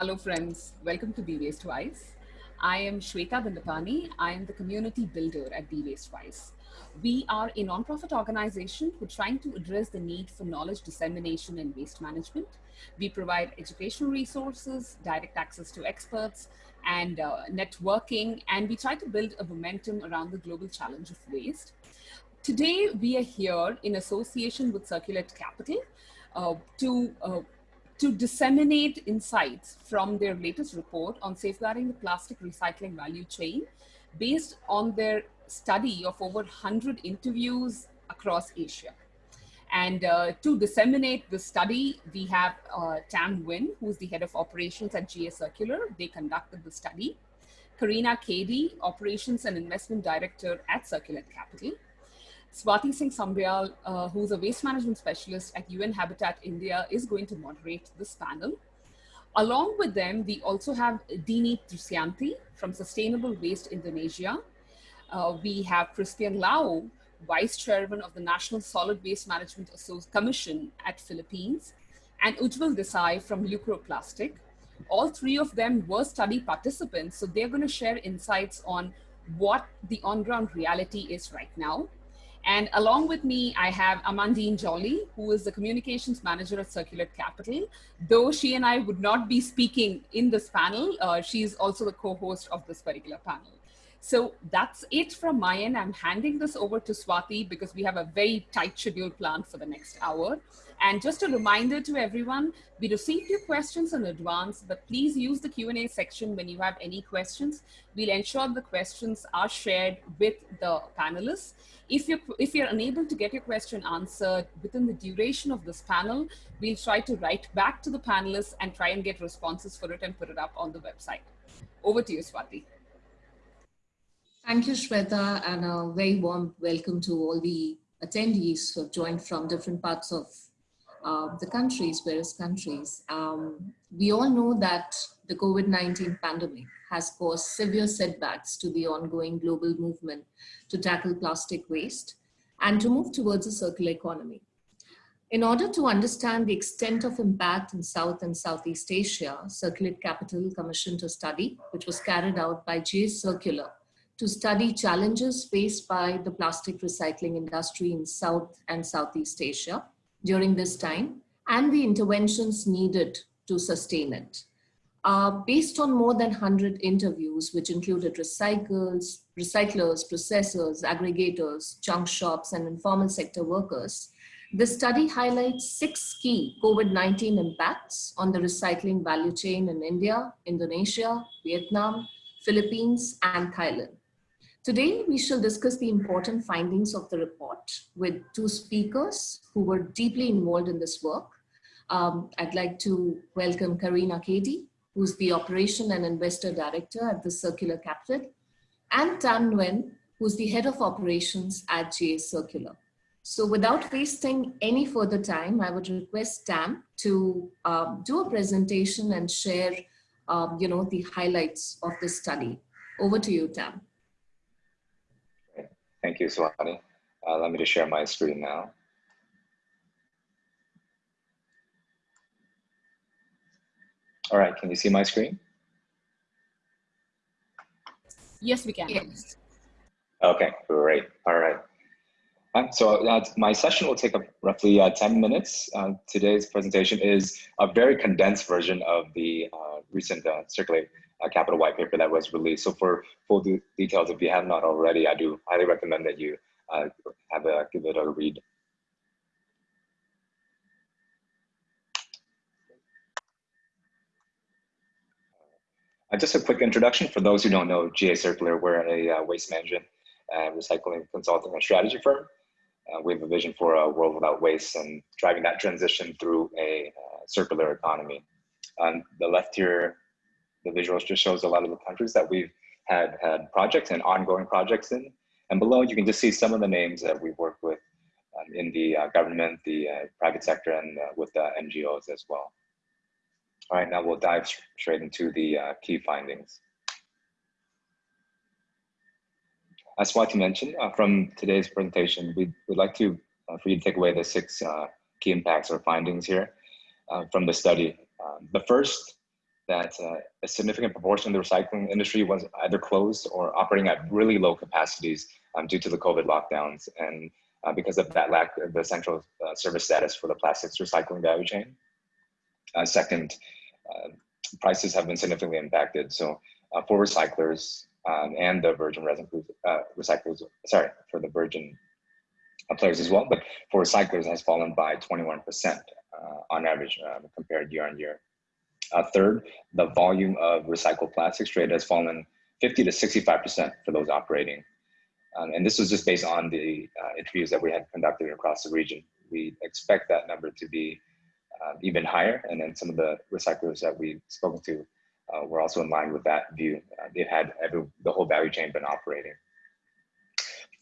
Hello friends, welcome to Be Waste Wise. I am Shweta Dandapani. I am the community builder at Be Waste Wise. We are a nonprofit organization who are trying to address the need for knowledge dissemination and waste management. We provide educational resources, direct access to experts, and uh, networking, and we try to build a momentum around the global challenge of waste. Today, we are here in association with Circulate Capital uh, to uh, to disseminate insights from their latest report on safeguarding the plastic recycling value chain based on their study of over 100 interviews across Asia. And uh, to disseminate the study, we have uh, Tam Nguyen, who's the head of operations at GA Circular. They conducted the study. Karina Kady, operations and investment director at Circulate Capital. Swati Singh Sambyal, uh, who's a waste management specialist at UN Habitat India, is going to moderate this panel. Along with them, we also have Dini Trisyanti from Sustainable Waste Indonesia. Uh, we have Crispian Lao, Vice Chairman of the National Solid Waste Management Commission at Philippines, and Ujjwal Desai from Lucroplastic. All three of them were study participants, so they're going to share insights on what the on-ground reality is right now. And along with me, I have Amandine Jolly, who is the communications manager at Circulate Capital. Though she and I would not be speaking in this panel, uh, she's also the co-host of this particular panel. So that's it from my end. I'm handing this over to Swati because we have a very tight schedule planned for the next hour. And just a reminder to everyone, we received your questions in advance, but please use the Q&A section when you have any questions. We'll ensure the questions are shared with the panelists. If you're, if you're unable to get your question answered within the duration of this panel, we'll try to write back to the panelists and try and get responses for it and put it up on the website. Over to you, Swati. Thank you, Shweta, and a very warm welcome to all the attendees who have joined from different parts of uh, the countries, various countries. Um, we all know that the COVID-19 pandemic has caused severe setbacks to the ongoing global movement to tackle plastic waste and to move towards a circular economy. In order to understand the extent of impact in South and Southeast Asia, Circulate Capital commissioned a study, which was carried out by GA Circular to study challenges faced by the plastic recycling industry in South and Southeast Asia during this time and the interventions needed to sustain it. Uh, based on more than 100 interviews, which included recyclers, recyclers, processors, aggregators, junk shops, and informal sector workers, the study highlights six key COVID-19 impacts on the recycling value chain in India, Indonesia, Vietnam, Philippines, and Thailand. Today, we shall discuss the important findings of the report with two speakers who were deeply involved in this work. Um, I'd like to welcome Karina Kady, who's the Operation and Investor Director at the Circulate Capital, and Tam Nguyen, who's the Head of Operations at GA Circular. So without wasting any further time, I would request Tam to um, do a presentation and share um, you know, the highlights of this study. Over to you, Tam. Thank you, Swati. Uh, let me just share my screen now. All right, can you see my screen? Yes, we can. Yes. Okay, great. All right. So uh, my session will take up roughly uh, 10 minutes. Uh, today's presentation is a very condensed version of the uh, recent uh, Circulate uh, capital white paper that was released. So for full details, if you have not already, I do highly recommend that you have a give it a read. Just a quick introduction for those who don't know GA Circular, we're a waste management and recycling consulting and strategy firm. Uh, we have a vision for a world without waste and driving that transition through a uh, circular economy. On the left here, the visuals just shows a lot of the countries that we've had had projects and ongoing projects in. And below, you can just see some of the names that we've worked with um, in the uh, government, the uh, private sector, and uh, with the NGOs as well. All right, now we'll dive straight into the uh, key findings. As Swati mentioned, uh, from today's presentation, we would like to, uh, for you to take away the six key impacts or findings here from the study. Um, the first that uh, a significant proportion of the recycling industry was either closed or operating at really low capacities um, due to the COVID lockdowns and uh, because of that lack of the central uh, service status for the plastics recycling value chain. Uh, second, uh, prices have been significantly impacted. So uh, for recyclers um, and the virgin resin recyclers, sorry, for the virgin players as well, but for recyclers has fallen by 21% on average compared year on year. Uh, third, the volume of recycled plastics trade has fallen 50 to 65% for those operating. Um, and this was just based on the uh, interviews that we had conducted across the region. We expect that number to be uh, even higher. And then some of the recyclers that we've spoken to uh, were also in line with that view. Uh, they've had every, the whole value chain been operating.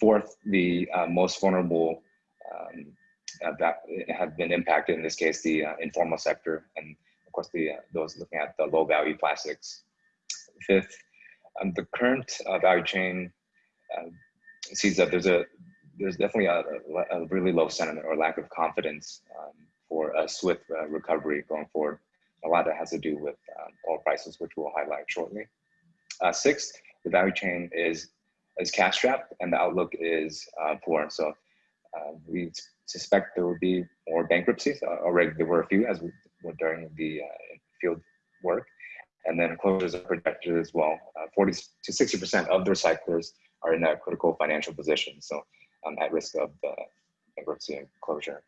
Fourth, the uh, most vulnerable um, that have been impacted, in this case, the informal sector and of course, the, uh, those looking at the low value plastics. Fifth, um, the current uh, value chain uh, sees that there's a there's definitely a, a, really low sentiment or lack of confidence um, for a swift uh, recovery going forward. A lot of that has to do with um, oil prices, which we'll highlight shortly. Uh, sixth, the value chain is is cash strapped and the outlook is uh, poor. So uh, we suspect there will be more bankruptcies. Uh, already there were a few as we during the uh, field work. And then closures are projected as well. Uh, 40 to 60% of the recyclers are in a critical financial position, so um, at risk of bankruptcy and closure.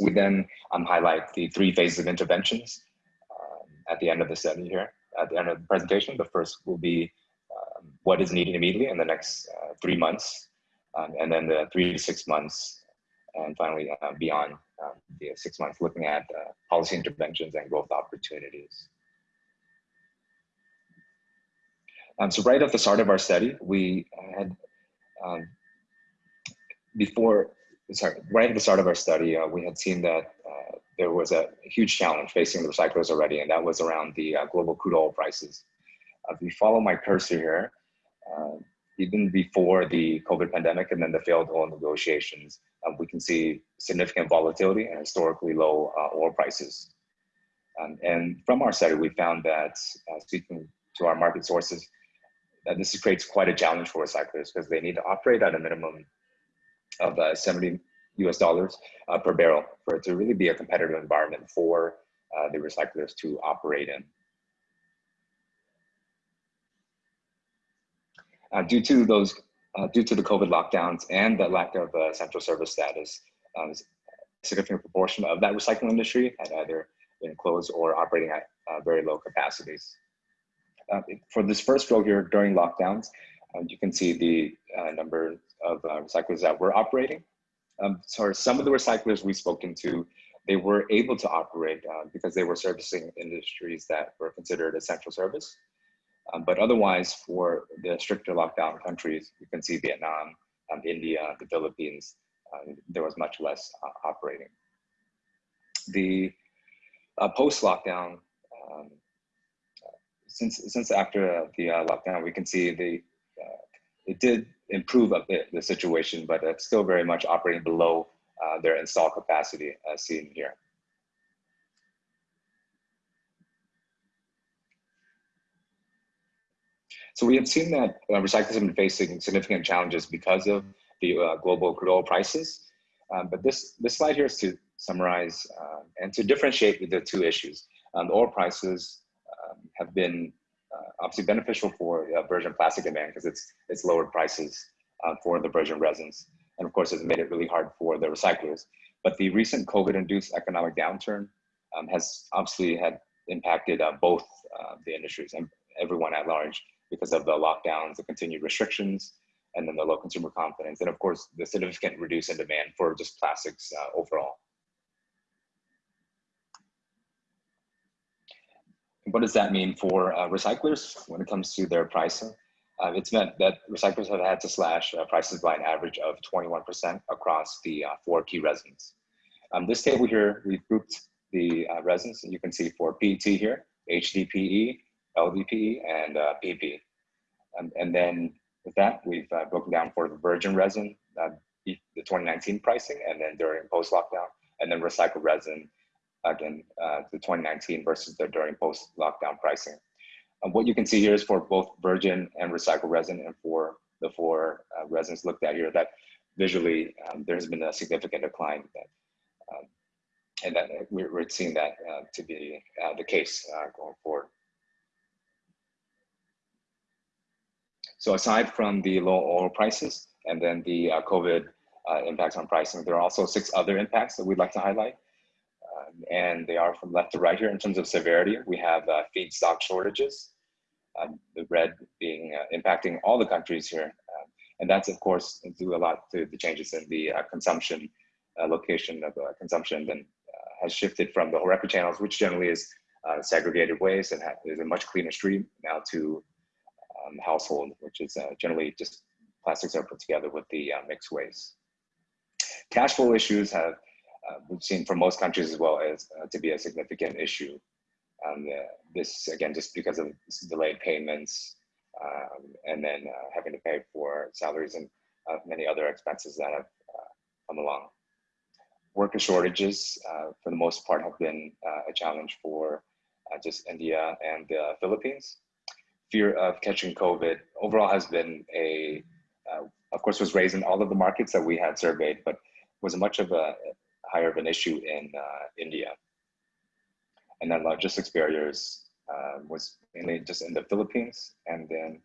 We then um, highlight the three phases of interventions at the end of the study here. At the end of the presentation, the first will be um, what is needed immediately in the next uh, three months, um, and then the three to six months, and finally uh, beyond um, the six months looking at uh, policy interventions and growth opportunities. Um, so right at the start of our study, we had, um, before, sorry, right at the start of our study, uh, we had seen that uh, there was a huge challenge facing the recyclers already, and that was around the uh, global crude oil prices. Uh, if you follow my cursor here, uh, even before the COVID pandemic and then the failed oil negotiations, uh, we can see significant volatility and historically low uh, oil prices. Um, and from our study, we found that uh, speaking to our market sources, that this creates quite a challenge for recyclers because they need to operate at a minimum of uh, 70 US dollars uh, per barrel for it to really be a competitive environment for uh, the recyclers to operate in. Uh, due to those, uh, due to the COVID lockdowns and the lack of uh, central service status, um, a significant proportion of that recycling industry had either been closed or operating at uh, very low capacities. For this first row here during lockdowns, you can see the number of recyclers that were operating. Um, so some of the recyclers we've spoken to, they were able to operate because they were servicing industries that were considered essential service. Um, but otherwise, for the stricter lockdown countries, you can see Vietnam, um, India, the Philippines, um, there was much less uh, operating. The uh, post-lockdown, um, since since after the uh, lockdown, we can see the uh, it did improve a bit the situation, but it's still very much operating below uh, their install capacity as seen here. So we have seen that uh, recyclers have been facing significant challenges because of the uh, global crude oil prices. Um, but this, this slide here is to summarize uh, and to differentiate the two issues. Um, the oil prices um, have been obviously beneficial for uh, virgin plastic demand because it's, it's lowered prices uh, for the virgin resins. And of course, it's made it really hard for the recyclers. But the recent COVID-induced economic downturn um, has obviously had impacted both the industries and everyone at large because of the lockdowns, the continued restrictions, and then the low consumer confidence, and of course, the significant reduce in demand for just plastics uh, overall. What does that mean for uh, recyclers when it comes to their pricing? Uh, it's meant that recyclers have had to slash uh, prices by an average of 21% across the uh, four key resins. Um, this table here, we've grouped the uh, resins, and you can see for PET here, HDPE, LDPE, and uh, PP. And, and then with that, we've uh, broken down for the virgin resin, the 2019 pricing, and then during post-lockdown, and then recycled resin again, uh, the 2019 versus the during post-lockdown pricing. And what you can see here is for both virgin and recycled resin and for the four uh, resins looked at here that visually um, there's been a significant decline that, um, and that we're, we're seeing that uh, to be uh, the case uh, going forward. So aside from the low oil prices and then the uh, COVID impacts on pricing, there are also six other impacts that we'd like to highlight. And they are from left to right here in terms of severity. We have uh, feedstock shortages, um, the red being uh, impacting all the countries here. Um, and that's of course due a lot to the changes in the uh, consumption uh, location of consumption then has shifted from the HoReCa channels, which generally is segregated waste and is a much cleaner stream now to um, household, which is uh, generally just plastics are put together with the uh, mixed waste. Cash flow issues have, uh, we've seen for most countries as well as uh, to be a significant issue. Um, this, again, just because of delayed payments um, and then uh, having to pay for salaries and uh, many other expenses that have come along. Worker shortages, for the most part, have been a challenge for just India and the Philippines fear of catching COVID overall has been a, uh, of course, was raised in all of the markets that we had surveyed, but was much of a higher of an issue in uh, India. And then logistics barriers uh, was mainly just in the Philippines. And then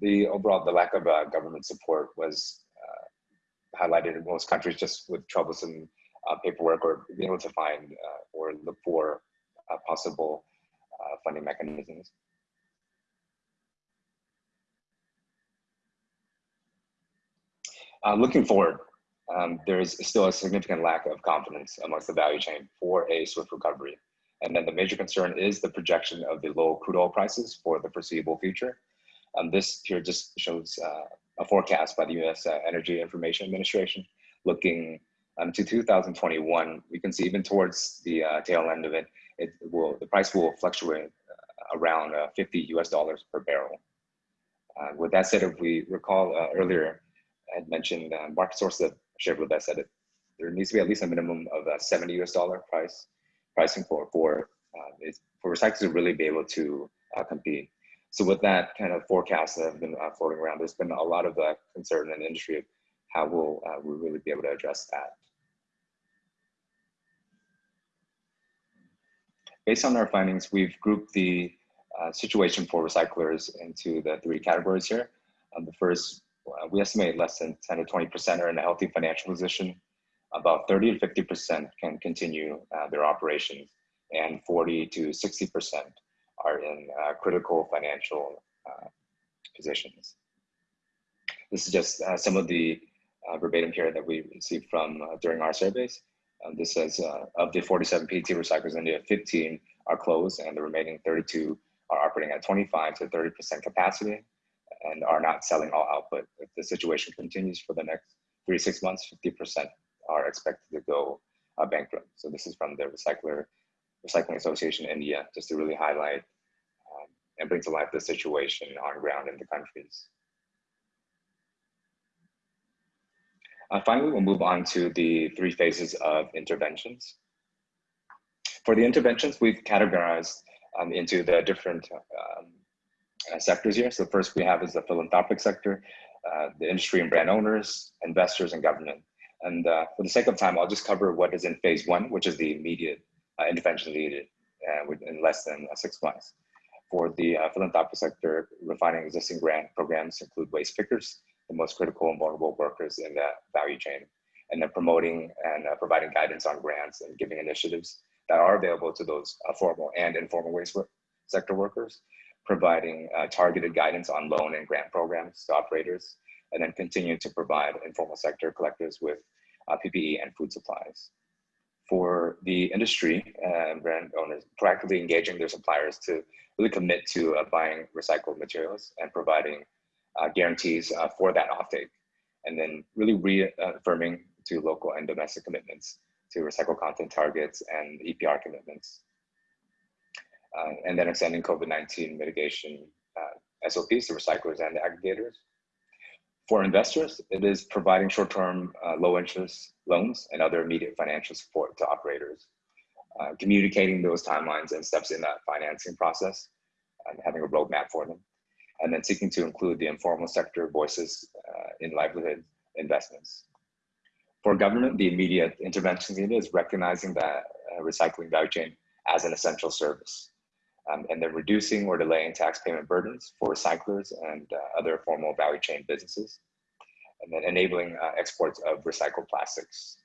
the overall, the lack of uh, government support was uh, highlighted in most countries just with troublesome uh, paperwork or being able to find or look for possible funding mechanisms. Uh, looking forward, um, there is still a significant lack of confidence amongst the value chain for a swift recovery. And then the major concern is the projection of the low crude oil prices for the foreseeable future. Um, this here just shows uh, a forecast by the US uh, Energy Information Administration looking um, to 2021. We can see even towards the uh, tail end of it, it will the price will fluctuate uh, around uh, 50 US dollars per barrel. Uh, with that said, if we recall earlier, I had mentioned market sources that shared with us that it, there needs to be at least a minimum of a 70 US dollar price pricing for for uh, for recyclers to really be able to uh, compete. So with that kind of forecast that have been uh, floating around, there's been a lot of uh, concern in the industry of how will uh, we really be able to address that. Based on our findings, we've grouped the uh, situation for recyclers into the three categories here. Um, the first uh, we estimate less than 10 to 20% are in a healthy financial position. About 30 to 50% can continue uh, their operations and 40 to 60% are in uh, critical financial uh, positions. This is just uh, some of the verbatim here that we received from during our surveys. Um, this says of the 47 PT recyclers in India, 15 are closed and the remaining 32 are operating at 25 to 30% capacity and are not selling all output. If the situation continues for the next three to six months, 50% are expected to go uh, bankrupt. So this is from the Recycler Recycling Association India, just to really highlight um, and bring to life the situation on ground in the countries. Uh, finally, we'll move on to the three phases of interventions. For the interventions, we've categorized um, into the different um, sectors here. So first we have is the philanthropic sector, uh, the industry and brand owners, investors, and government. And uh, for the sake of time, I'll just cover what is in phase one, which is the immediate uh, intervention needed uh, in less than uh, six months. For the philanthropic sector, refining existing grant programs include waste pickers, the most critical and vulnerable workers in the value chain, and then promoting and providing guidance on grants and giving initiatives that are available to those formal and informal waste sector workers providing uh, targeted guidance on loan and grant programs to operators, and then continue to provide informal sector collectors with uh, PPE and food supplies. For the industry and brand owners, proactively engaging their suppliers to really commit to uh, buying recycled materials and providing uh, guarantees uh, for that offtake, and then really reaffirming to local and domestic commitments to recycle content targets and EPR commitments uh, and then extending COVID-19 mitigation uh, SOPs to recyclers and aggregators. For investors, it is providing short-term uh, low interest loans and other immediate financial support to operators. uh, communicating those timelines and steps in that financing process and having a roadmap for them. And then seeking to include the informal sector voices uh, in livelihood investments. For government, the immediate intervention needed is recognizing that uh, recycling value chain as an essential service. Um, and then reducing or delaying tax payment burdens for recyclers and uh, other formal value chain businesses. And then enabling uh, exports of recycled plastics.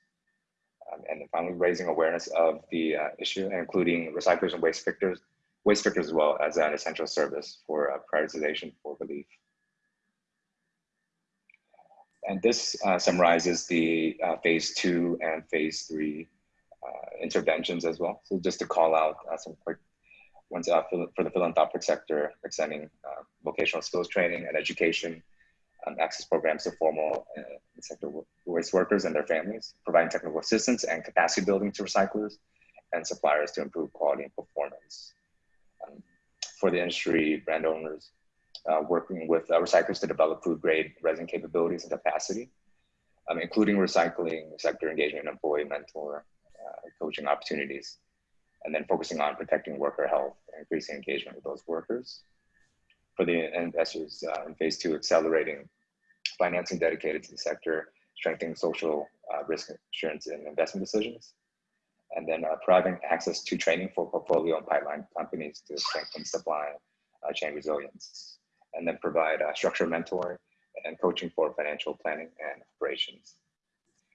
Um, and then finally raising awareness of the uh, issue, including recyclers and waste pickers, waste pickers as well as an essential service for uh, prioritization for relief. And this uh, summarizes the uh, phase two and phase three interventions as well. So just to call out some quick ones uh, for the philanthropic sector, extending uh, vocational skills training and education, um, access programs to formal sector waste workers and their families, providing technical assistance and capacity building to recyclers and suppliers to improve quality and performance. Um, for the industry brand owners, uh, working with uh, recyclers to develop food grade resin capabilities and capacity, um, including recycling, sector engagement, employee mentor, uh, coaching opportunities, and then focusing on protecting worker health and increasing engagement with those workers. For the investors uh, in phase two, accelerating financing dedicated to the sector, strengthening social uh, risk insurance and investment decisions, and then uh, providing access to training for portfolio and pipeline companies to strengthen supply chain resilience and then provide uh, structured mentoring and coaching for financial planning and operations.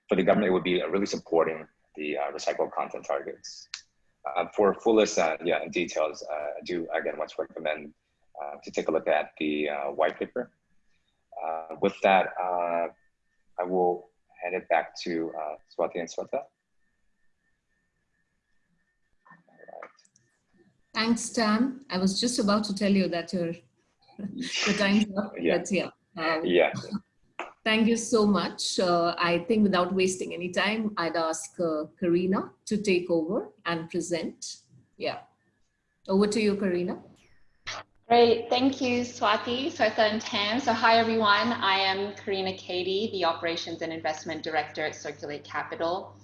For the government, it would be uh, really supporting the uh, recycled content targets. Uh, for full list, uh, yeah, details, uh, I do again want to recommend uh, to take a look at the white paper. with that, I will hand it back to Swati and Sweta. Thanks, Stan. I was just about to tell you that you're the time's up. Yeah. But yeah. Um, yeah. Thank you so much. Uh, I think without wasting any time, I'd ask uh, Karina to take over and present. Yeah. Over to you, Karina. Great. Thank you, Swati, Swetha, and Tam. So hi, everyone. I am Karina Cady, the Operations and Investment Director at Circulate Capital.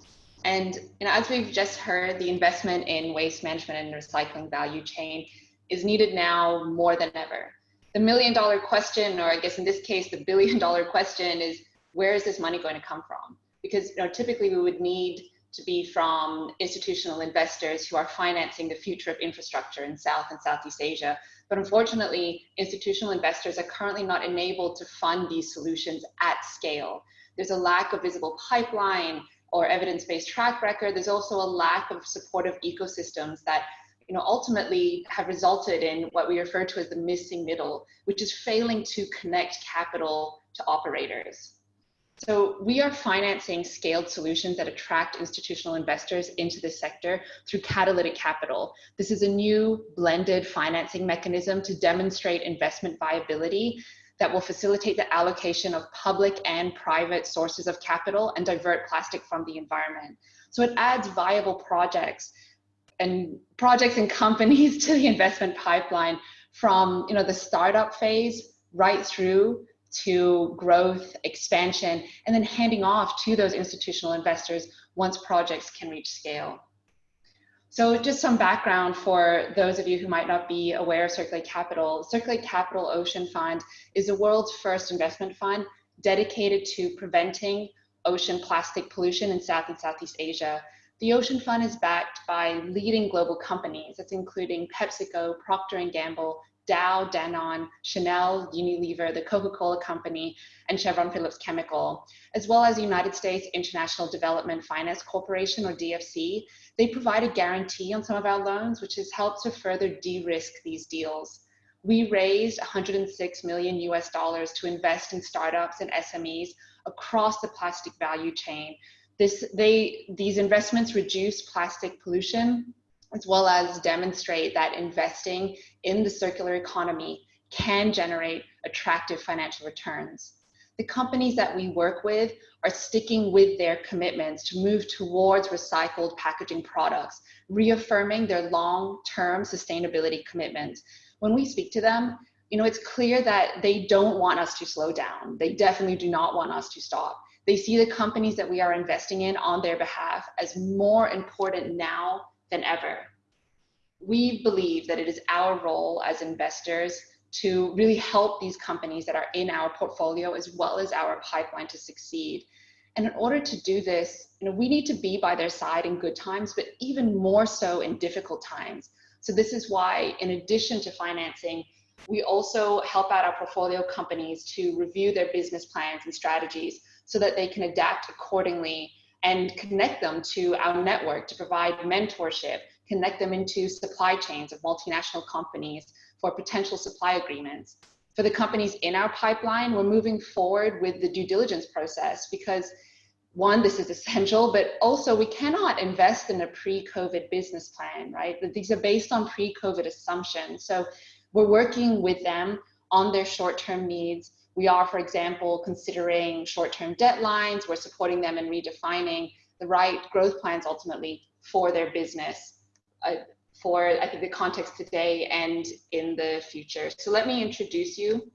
And you know, as we've just heard, the investment in waste management and recycling value chain is needed now more than ever the million dollar question, or I guess in this case, the billion dollar question is where is this money going to come from? Because you know, typically we would need to be from institutional investors who are financing the future of infrastructure in South and Southeast Asia. But unfortunately, institutional investors are currently not enabled to fund these solutions at scale. There's a lack of visible pipeline or evidence-based track record. There's also a lack of supportive ecosystems that you know, ultimately have resulted in what we refer to as the missing middle, which is failing to connect capital to operators. So we are financing scaled solutions that attract institutional investors into the sector through catalytic capital. This is a new blended financing mechanism to demonstrate investment viability that will facilitate the allocation of public and private sources of capital and divert plastic from the environment. So it adds viable projects and projects and companies to the investment pipeline from you know the startup phase right through to growth expansion and then handing off to those institutional investors once projects can reach scale. So just some background for those of you who might not be aware of circulate capital circulate capital ocean fund is the world's first investment fund dedicated to preventing ocean plastic pollution in south and southeast asia the Ocean Fund is backed by leading global companies, that's including PepsiCo, Procter & Gamble, Dow, Danone, Chanel, Unilever, the Coca-Cola Company, and Chevron Phillips Chemical, as well as United States International Development Finance Corporation, or DFC. They provide a guarantee on some of our loans, which has helped to further de-risk these deals. We raised 106 million US dollars to invest in startups and SMEs across the plastic value chain this, they, these investments reduce plastic pollution as well as demonstrate that investing in the circular economy can generate attractive financial returns. The companies that we work with are sticking with their commitments to move towards recycled packaging products, reaffirming their long-term sustainability commitments. When we speak to them, you know, it's clear that they don't want us to slow down. They definitely do not want us to stop. They see the companies that we are investing in on their behalf as more important now than ever. We believe that it is our role as investors to really help these companies that are in our portfolio as well as our pipeline to succeed. And in order to do this, you know, we need to be by their side in good times, but even more so in difficult times. So this is why, in addition to financing, we also help out our portfolio companies to review their business plans and strategies so that they can adapt accordingly and connect them to our network to provide mentorship, connect them into supply chains of multinational companies for potential supply agreements. For the companies in our pipeline, we're moving forward with the due diligence process because one, this is essential, but also we cannot invest in a pre-COVID business plan, right? These are based on pre-COVID assumptions. So we're working with them on their short-term needs. We are, for example, considering short-term deadlines. We're supporting them in redefining the right growth plans ultimately for their business, uh, for I think the context today and in the future. So let me introduce you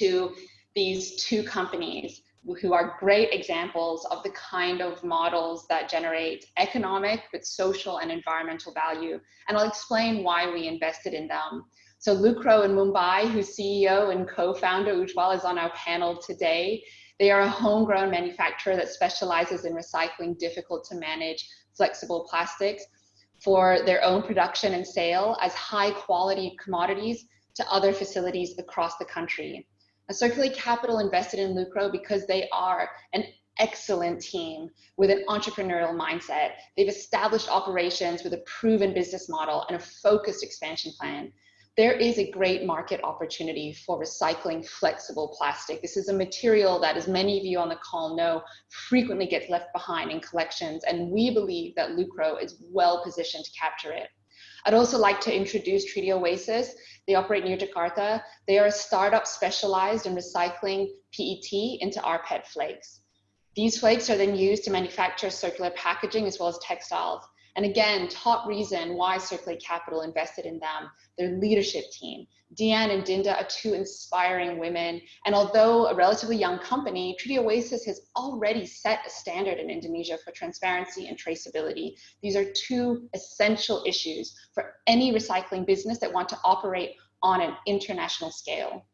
to these two companies who are great examples of the kind of models that generate economic, but social and environmental value. And I'll explain why we invested in them. So Lucro in Mumbai, whose CEO and co-founder Ujjwal is on our panel today. They are a homegrown manufacturer that specializes in recycling difficult to manage flexible plastics for their own production and sale as high quality commodities to other facilities across the country. A Circulate Capital invested in Lucro because they are an excellent team with an entrepreneurial mindset. They've established operations with a proven business model and a focused expansion plan there is a great market opportunity for recycling flexible plastic. This is a material that, as many of you on the call know, frequently gets left behind in collections, and we believe that Lucro is well positioned to capture it. I'd also like to introduce Tridi Oasis. They operate near Jakarta. They are a startup specialized in recycling PET into rPET flakes. These flakes are then used to manufacture circular packaging as well as textiles. And again, top reason why Circulate Capital invested in them, their leadership team. Deanne and Dinda are two inspiring women. And although a relatively young company, Tridi Oasis has already set a standard in Indonesia for transparency and traceability. These are two essential issues for any recycling business that want to operate on an international scale.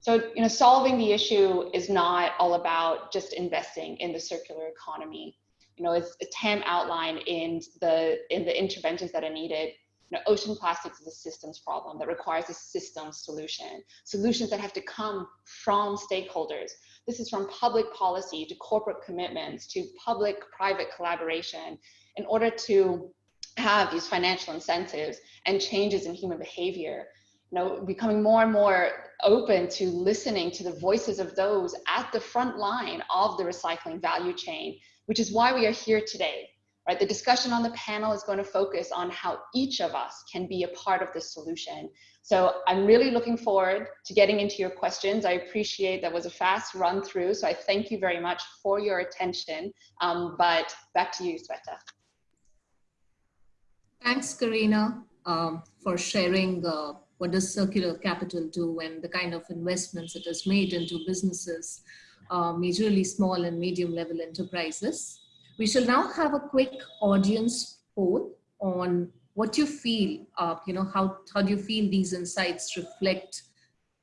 So, you know, solving the issue is not all about just investing in the circular economy you know, as Tam outlined in the in the interventions that are needed, you know, ocean plastics is a systems problem that requires a systems solution. Solutions that have to come from stakeholders. This is from public policy to corporate commitments to public-private collaboration in order to have these financial incentives and changes in human behavior. You know, becoming more and more open to listening to the voices of those at the front line of the recycling value chain which is why we are here today. Right? The discussion on the panel is going to focus on how each of us can be a part of the solution. So I'm really looking forward to getting into your questions. I appreciate that was a fast run through, so I thank you very much for your attention. Um, but back to you, Sweta. Thanks, Karina, um, for sharing uh, what does circulate capital do and the kind of investments it has made into businesses uh, majorly small and medium level enterprises. We shall now have a quick audience poll on what you feel, uh, you know, how, how do you feel these insights reflect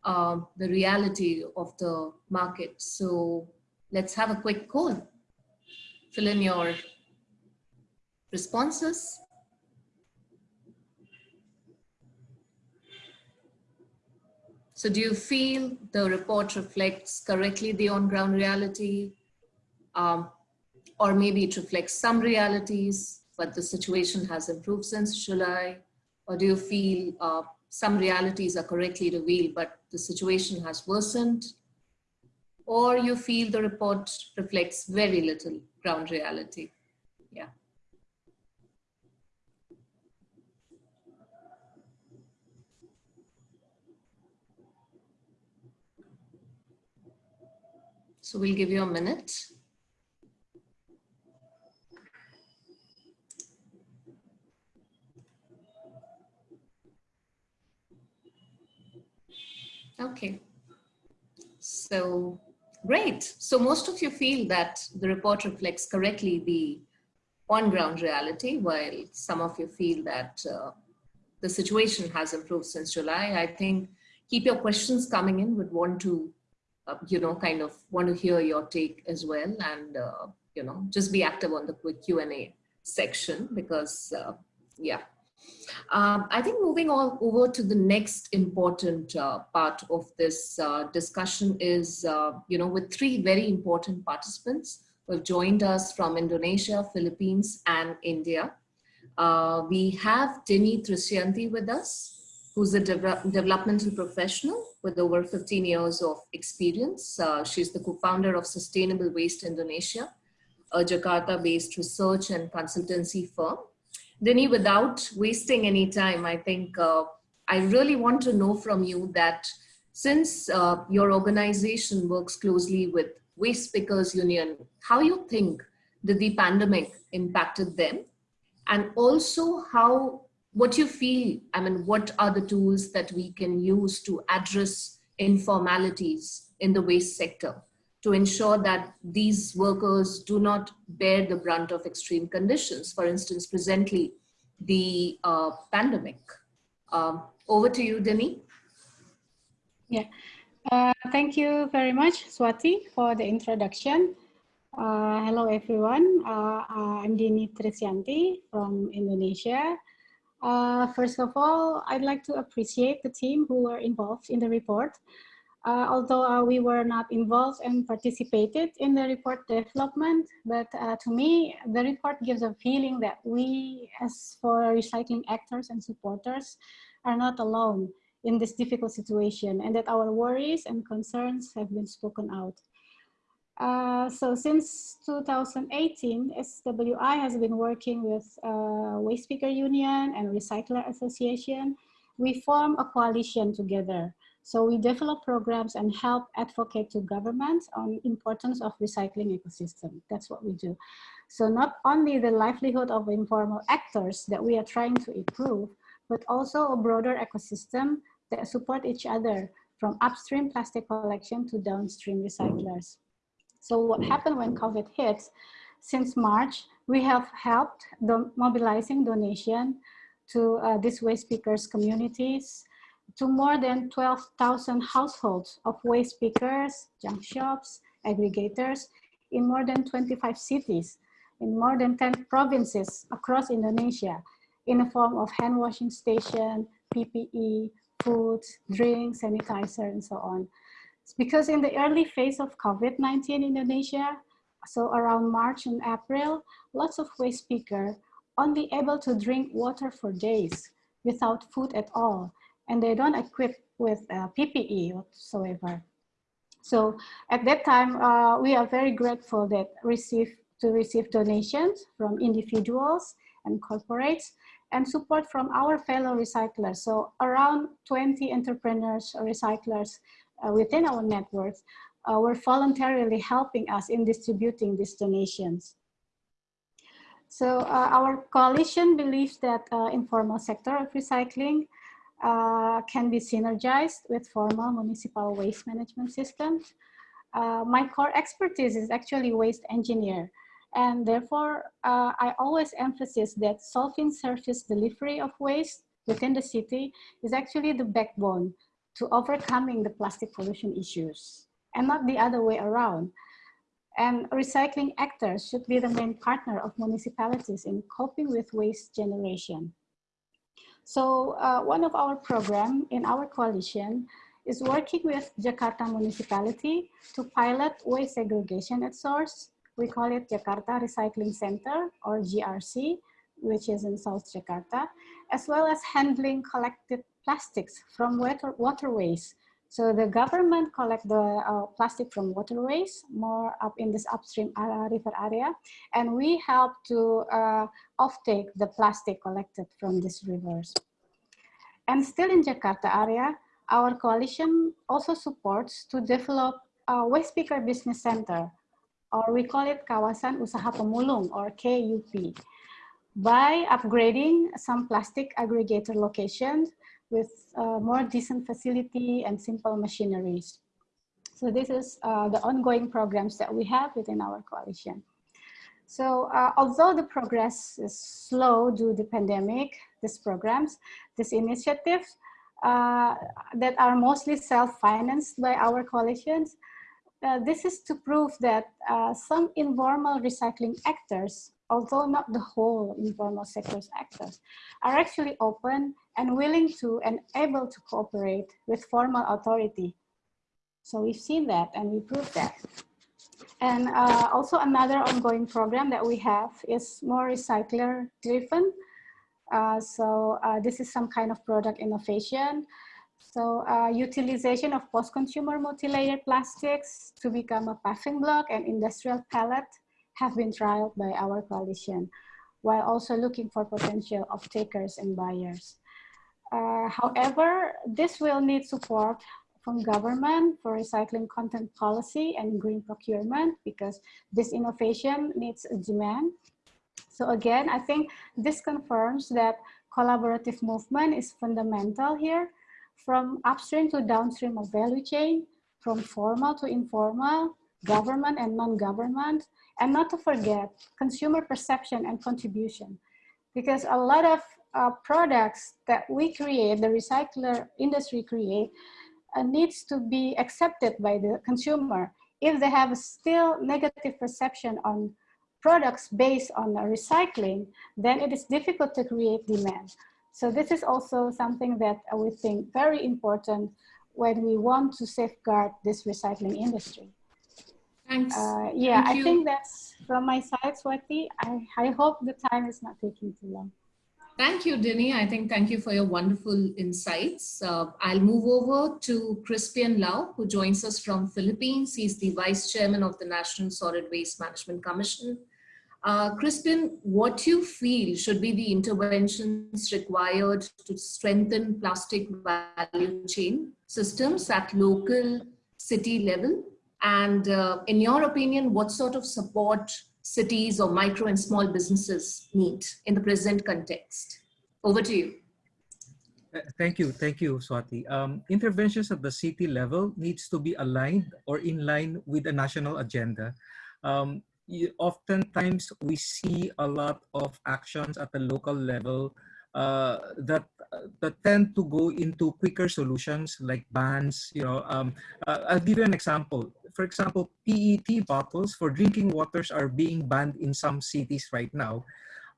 uh, the reality of the market. So let's have a quick poll. Fill in your responses. So do you feel the report reflects correctly the on-ground reality? Um, or maybe it reflects some realities, but the situation has improved since July? Or do you feel uh, some realities are correctly revealed, but the situation has worsened? Or you feel the report reflects very little ground reality? Yeah. So we'll give you a minute. Okay. So great. So most of you feel that the report reflects correctly the on-ground reality, while some of you feel that uh, the situation has improved since July. I think keep your questions coming in. Would want to, uh, you know, kind of want to hear your take as well, and uh, you know, just be active on the quick Q and A section because, uh, yeah. Um, I think moving on over to the next important uh, part of this uh, discussion is, you know, with three very important participants who have joined us from Indonesia, Philippines, and India. We have Dini Trisyanti with us, who's a de developmental professional with over 15 years of experience. Uh, she's the co-founder of Sustainable Waste Indonesia, a Jakarta-based research and consultancy firm. Dini, without wasting any time, I think uh, I really want to know from you that since uh, your organization works closely with Waste Pickers Union, how you think did the pandemic impacted them and also how what do you feel i mean what are the tools that we can use to address informalities in the waste sector to ensure that these workers do not bear the brunt of extreme conditions? For instance presently the uh, pandemic. Um, over to you Dini. yeah. Uh, thank you very much swati for the introduction. Uh, hello everyone, uh, uh, I'm Dini Trisyanti from Indonesia. Uh, first of all, I'd like to appreciate the team who were involved in the report. Uh, although uh, we were not involved and participated in the report development, but to me, the report gives a feeling that we as for recycling actors and supporters are not alone in this difficult situation and that our worries and concerns have been spoken out. Uh, so since 2018, SWI has been working with uh, Waste Picker Union and Recycler Association. We form a coalition together. So we develop programs and help advocate to governments on importance of recycling ecosystem. That's what we do. So not only the livelihood of informal actors that we are trying to improve, but also a broader ecosystem that support each other from upstream plastic collection to downstream recyclers. So what happened when COVID hits, Since March, we have helped the mobilizing donation to uh, these waste pickers communities to more than 12,000 households of waste pickers, junk shops, aggregators in more than 25 cities, in more than 10 provinces across Indonesia in the form of hand washing station, PPE, food, drinks, sanitizer, and so on because in the early phase of COVID-19 in Indonesia, so around March and April, lots of waste picker only able to drink water for days without food at all. And they don't equip with uh, PPE whatsoever. So at that time, uh, we are very grateful that receive to receive donations from individuals and corporates and support from our fellow recyclers. So around 20 entrepreneurs or recyclers within our networks uh, were voluntarily helping us in distributing these donations. So uh, our coalition believes that informal sector of recycling uh, can be synergized with formal municipal waste management systems. Uh, my core expertise is actually waste engineer. And therefore, uh, I always emphasize that solving service delivery of waste within the city is actually the backbone to overcoming the plastic pollution issues and not the other way around. And recycling actors should be the main partner of municipalities in coping with waste generation. So uh, one of our program in our coalition is working with Jakarta municipality to pilot waste segregation at source. We call it Jakarta Recycling Center or JRC, which is in South Jakarta, as well as handling collected plastics from water, waterways. So the government collect the uh, plastic from waterways, more up in this upstream uh, river area, and we help to uh, offtake the plastic collected from these rivers. And still in Jakarta area, our coalition also supports to develop a waste picker business center, or we call it Kawasan Usaha Pemulung, or KUP, by upgrading some plastic aggregator locations with uh, more decent facility and simple machineries. So this is uh, the ongoing programs that we have within our coalition. So uh, although the progress is slow due to the pandemic, these programs, these initiatives uh, that are mostly self-financed by our coalitions, uh, this is to prove that uh, some informal recycling actors, although not the whole informal sector's actors, are actually open and willing to and able to cooperate with formal authority. So we've seen that and we proved that. And uh, also another ongoing program that we have is more recycler driven. Uh, so uh, this is some kind of product innovation so uh, utilization of post-consumer multi-layer plastics to become a paving block and industrial pallet have been trialed by our coalition, while also looking for potential of takers and buyers. Uh, however, this will need support from government for recycling content policy and green procurement because this innovation needs a demand. So again, I think this confirms that collaborative movement is fundamental here from upstream to downstream of value chain, from formal to informal, government and non-government, and not to forget consumer perception and contribution. Because a lot of uh, products that we create, the recycler industry create, uh, needs to be accepted by the consumer. If they have still negative perception on products based on recycling, then it is difficult to create demand. So this is also something that we think very important when we want to safeguard this recycling industry. Thanks. Uh, yeah, Thank I think that's from my side, Swati. I, I hope the time is not taking too long. Thank you, Dini. I think thank you for your wonderful insights. Uh, I'll move over to Crispian Lao, who joins us from Philippines. He's the Vice Chairman of the National Solid Waste Management Commission. Uh, Crispin, what you feel should be the interventions required to strengthen plastic value chain systems at local city level? And uh, in your opinion, what sort of support cities or micro and small businesses need in the present context? Over to you. Uh, thank you. Thank you, Swati. Um, interventions at the city level needs to be aligned or in line with a national agenda. Um, oftentimes we see a lot of actions at the local level uh, that that tend to go into quicker solutions like bans. You know, um, uh, I'll give you an example. For example, PET bottles for drinking waters are being banned in some cities right now.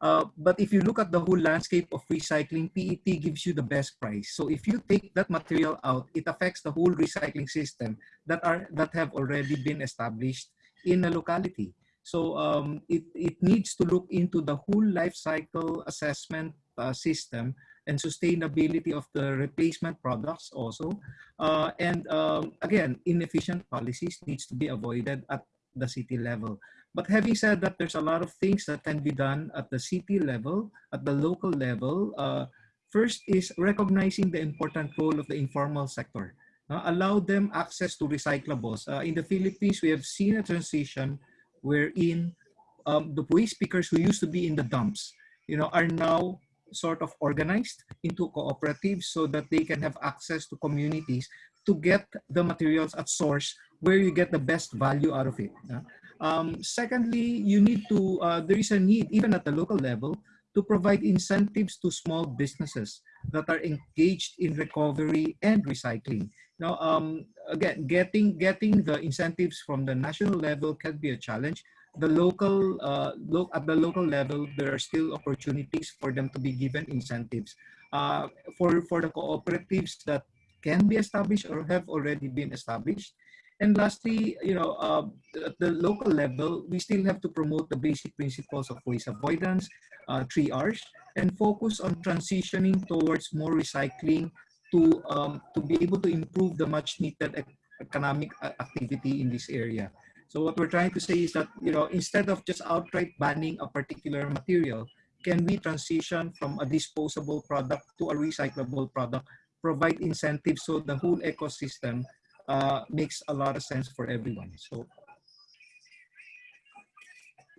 Uh, but if you look at the whole landscape of recycling, PET gives you the best price. So if you take that material out, it affects the whole recycling system that are that have already been established in a locality. So um, it, it needs to look into the whole life cycle assessment uh, system and sustainability of the replacement products also. Uh, and um, again, inefficient policies needs to be avoided at the city level. But having said that, there's a lot of things that can be done at the city level, at the local level. Uh, first is recognizing the important role of the informal sector. Uh, allow them access to recyclables. Uh, in the Philippines, we have seen a transition wherein um, the waste pickers who used to be in the dumps, you know, are now sort of organized into cooperatives so that they can have access to communities to get the materials at source where you get the best value out of it. Um, secondly, you need to, uh, there is a need even at the local level to provide incentives to small businesses that are engaged in recovery and recycling. Now, um, again, getting getting the incentives from the national level can be a challenge. The local, uh, look at the local level, there are still opportunities for them to be given incentives. Uh, for for the cooperatives that can be established or have already been established. And lastly, you know, uh, at the local level, we still have to promote the basic principles of waste avoidance, uh, three R's, and focus on transitioning towards more recycling to um, to be able to improve the much needed economic uh, activity in this area. So what we're trying to say is that you know instead of just outright banning a particular material, can we transition from a disposable product to a recyclable product, provide incentives so the whole ecosystem uh, makes a lot of sense for everyone. So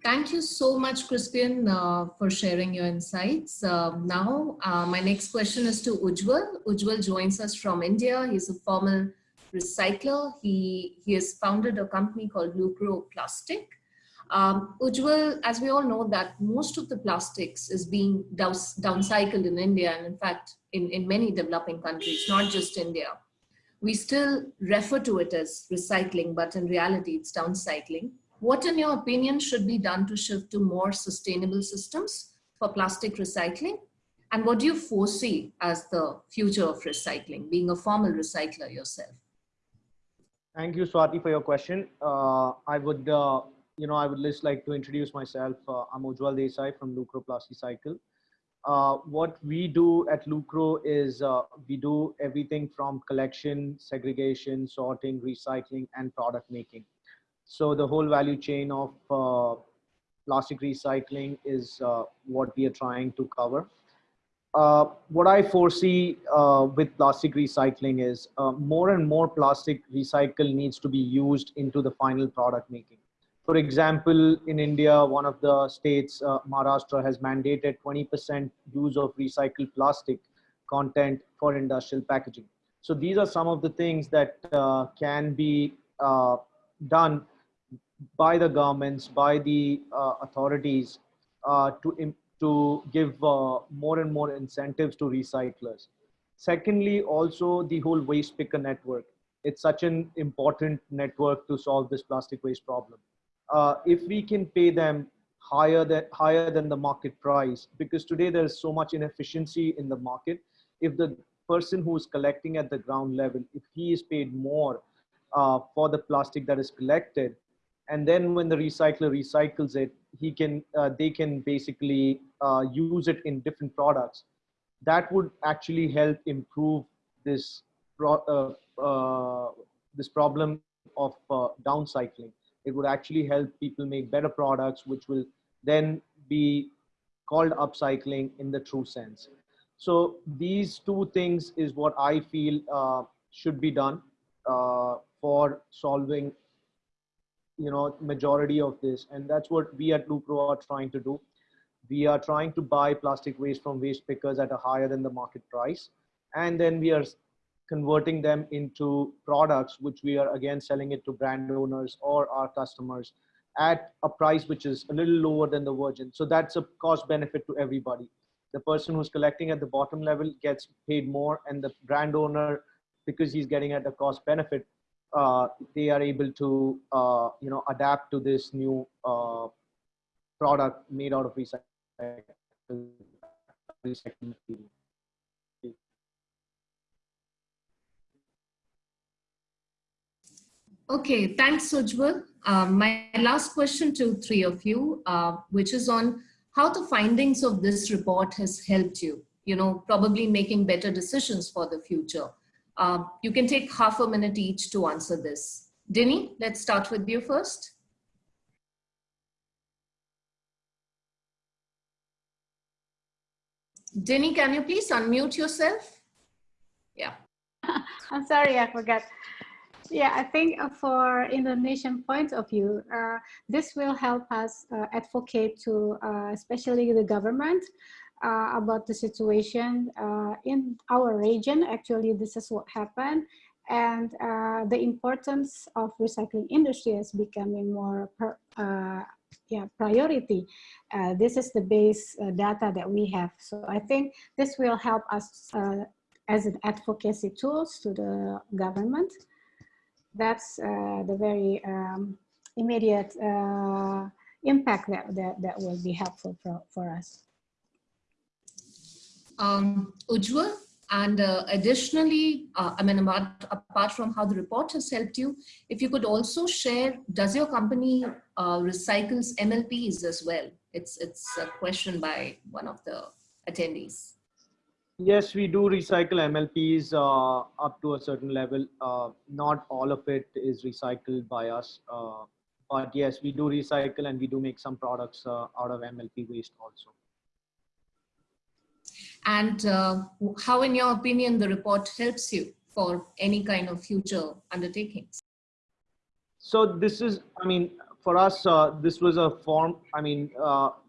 Thank you so much, Crispian, uh, for sharing your insights. Uh, now, uh, my next question is to Ujjwal. Ujjwal joins us from India. He's a former recycler. He, he has founded a company called Lucro Plastic. Um, Ujjwal, as we all know that most of the plastics is being downcycled in India and in fact in, in many developing countries, not just India. We still refer to it as recycling, but in reality it's downcycling. What in your opinion should be done to shift to more sustainable systems for plastic recycling? And what do you foresee as the future of recycling, being a formal recycler yourself? Thank you, Swati, for your question. Uh, I would uh, you know, I would just like to introduce myself. Uh, I'm Ujjwal Desai from Lucro Plasticycle. Uh, what we do at Lucro is uh, we do everything from collection, segregation, sorting, recycling, and product making. So the whole value chain of uh, plastic recycling is what we are trying to cover. Uh, what I foresee uh, with plastic recycling is more and more plastic recycle needs to be used into the final product making. For example, in India, one of the states, uh, Maharashtra, has mandated 20% use of recycled plastic content for industrial packaging. So these are some of the things that uh, can be uh, done by the governments, by the uh, authorities uh, to, to give uh, more and more incentives to recyclers. Secondly, also the whole waste picker network. It's such an important network to solve this plastic waste problem uh, if we can pay them higher than higher than the market price because today there's so much inefficiency in the market if the person who's collecting at the ground level if he is paid more uh, for the plastic that is collected and then when the recycler recycles it he can uh, they can basically uh, use it in different products that would actually help improve this pro uh, uh, this problem of downcycling it would actually help people make better products, which will then be called upcycling in the true sense. So these two things is what I feel uh, should be done uh, for solving, you know, majority of this. And that's what we at Lucro are trying to do. We are trying to buy plastic waste from waste pickers at a higher than the market price. And then we are converting them into products which we are again selling it to brand owners or our customers at a price which is a little lower than the virgin so that's a cost benefit to everybody the person who's collecting at the bottom level gets paid more and the brand owner because he's getting at a cost benefit they are able to uh, you know adapt to this new uh, product made out of recycled Okay, thanks, Ujjwal. Um, my last question to three of you, uh, which is on how the findings of this report has helped you, you know, probably making better decisions for the future. Uh, you can take half a minute each to answer this. Denny, let's start with you first. Denny, can you please unmute yourself? Yeah. I'm sorry, I forgot. Yeah, I think for Indonesian point of view, uh, this will help us uh, advocate to uh, especially the government uh, about the situation uh, in our region. Actually, this is what happened. And the importance of recycling industry is becoming more per, yeah, priority. this is the base data that we have. So I think this will help us as an advocacy tools to the government that's uh, the very um, immediate uh, impact that, that, that will be helpful for, for us. Um, Ujjwal, and uh, additionally, uh, I mean, apart, apart from how the report has helped you, if you could also share, does your company uh, recycles MLPs as well? It's, it's a question by one of the attendees. Yes, we do recycle MLPs uh, up to a certain level. Uh, not all of it is recycled by us. Uh, but yes, we do recycle and we do make some products out of MLP waste also. And uh, how, in your opinion, the report helps you for any kind of future undertakings? So this is, I mean, for us, uh, this was a form, I mean,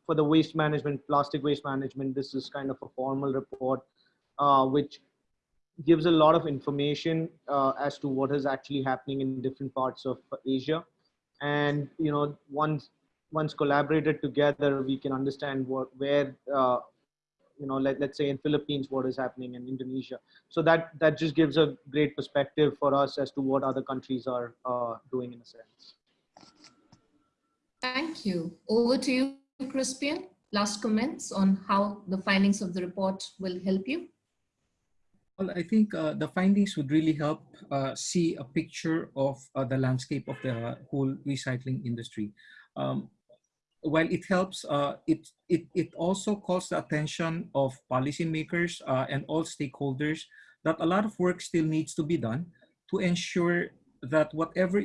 for the waste management, plastic waste management, this is kind of a formal report uh, which gives a lot of information uh, as to what is actually happening in different parts of Asia. And, you know, one once collaborated together, we can understand what where uh, you know let, let's say in philippines what is happening in indonesia. So that that just gives a great perspective for us as to what other countries are uh, doing in a sense. Thank you. Over to you crispian. Last comments on how the findings of the report will help you. Well, I think uh, the findings would really help uh, see a picture of uh, the landscape of the whole recycling industry. Um, while it helps, uh, it, it, it also calls the attention of policymakers uh, and all stakeholders that a lot of work still needs to be done to ensure that whatever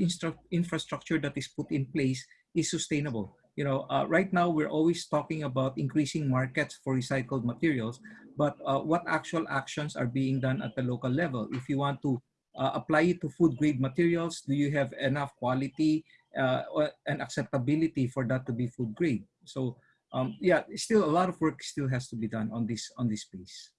infrastructure that is put in place is sustainable. You know, uh, right now we're always talking about increasing markets for recycled materials, but uh, what actual actions are being done at the local level? If you want to uh, apply it to food grade materials, do you have enough quality and acceptability for that to be food grade. So um, yeah, still a lot of work still has to be done on this on this piece.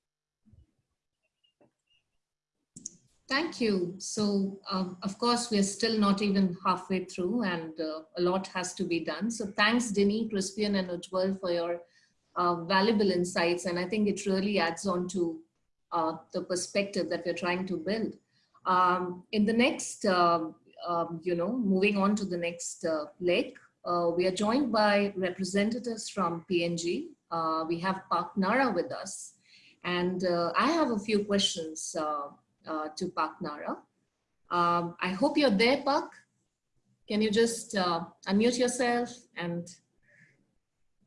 Thank you. So, um, of course, we're still not even halfway through and uh, a lot has to be done. So thanks, Dini, Crispian, and Ujjwal for your uh, valuable insights. And I think it really adds on to uh, the perspective that we're trying to build. Um, in the next um, you know, moving on to the next uh, leg, uh, we are joined by representatives from P&G. Uh, we have Park Nara with us. And uh, I have a few questions uh, uh, to Park Nara. Um, I hope you're there, Park. Can you just unmute yourself and,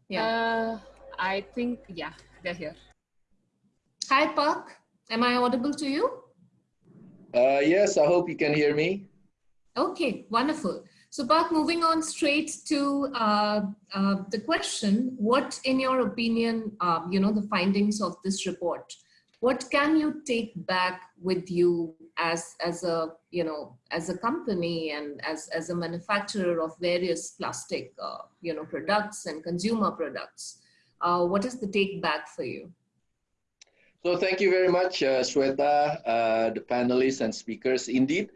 yeah. I think, yeah, they're here. Hi, Park. Am I audible to you? yes, I hope you can hear me. Okay, wonderful. So Park, moving on straight to uh, uh, the question, what in your opinion, uh, you know, the findings of this report, what can you take back with you as, as a, you know, as a company and as, as a manufacturer of various plastic, uh, you know, products and consumer products? Uh, what is the take back for you? So thank you very much, uh, Sweta, uh, the panelists and speakers. Indeed,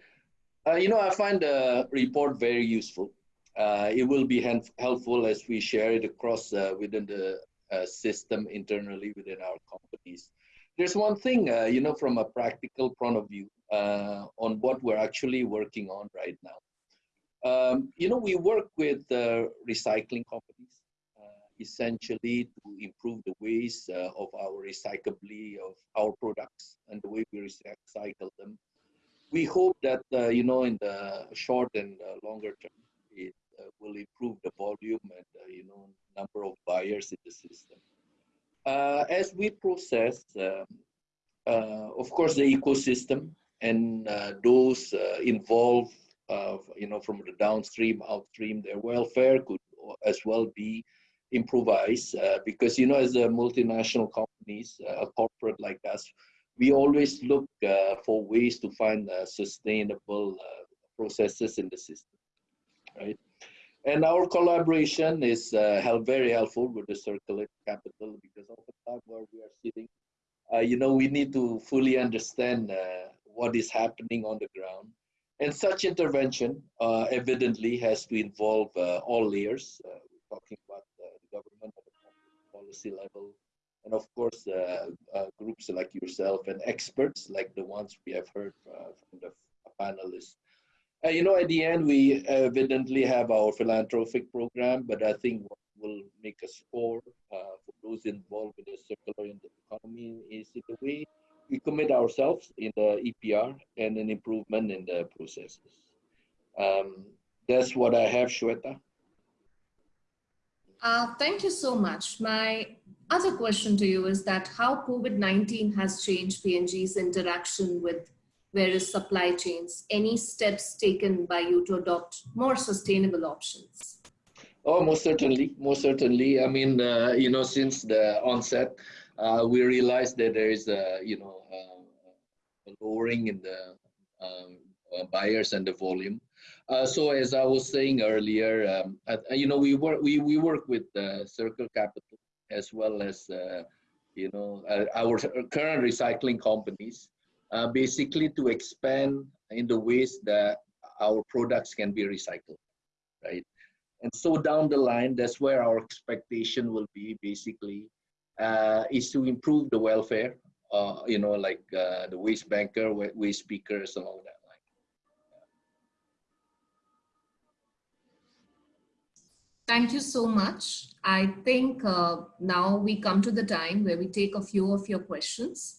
uh, you know, I find the report very useful. Uh, it will be helpful as we share it across uh, within the uh, system internally within our companies. There's one thing, uh, you know, from a practical point of view uh, on what we're actually working on right now. Um, you know, we work with recycling companies essentially to improve the ways of our recyclability of our products and the way we recycle them we hope that uh, you know in the short and uh, longer term it uh, will improve the volume and uh, you know number of buyers in the system. Uh, as we process um, of course the ecosystem and those involved you know from the downstream upstream their welfare could as well be improvised because you know as a multinational companies a corporate like us we always look uh, for ways to find uh, sustainable uh, processes in the system, right? And our collaboration is uh, help, very helpful with the circulate capital because of the time where we are sitting, uh, you know, we need to fully understand uh, what is happening on the ground. And such intervention evidently has to involve all layers. we're talking about the government at the policy level, and of course uh, uh, groups like yourself and experts like the ones we have heard uh, from the panelists. You know, at the end, we evidently have our philanthropic program, but I think what will make a score for those involved in the circular economy is the way we commit ourselves in the EPR and an improvement in the processes. Um, that's what I have, Shweta. Uh, thank you so much. My other question to you is that how COVID-19 has changed P&G's interaction with various supply chains? Any steps taken by you to adopt more sustainable options? Oh, most certainly, most certainly. I mean, uh, you know, since the onset, uh, we realized that there is a, you know, a lowering in the um, uh, buyers and the volume. Uh, so as I was saying earlier, um, you know, we work we, we work with uh, Circulate Capital as well as uh, you know our current recycling companies, uh, basically to expand in the ways that our products can be recycled, right? And so down the line, that's where our expectation will be basically, uh, is to improve the welfare, you know, like the waste banker, waste speakers and all that. Thank you so much. I think uh, now we come to the time where we take a few of your questions.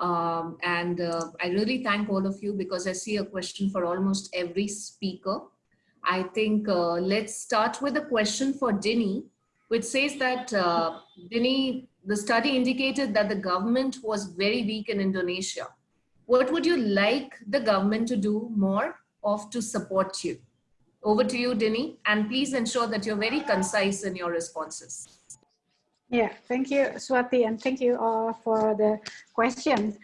Um, and uh, I really thank all of you because I see a question for almost every speaker. I think uh, let's start with a question for Dini, which says that, uh, Dini, the study indicated that the government was very weak in Indonesia. What would you like the government to do more of to support you? Over to you, Dini, and please ensure that you're very concise in your responses. Yeah, thank you, Swati, and thank you all for the questions.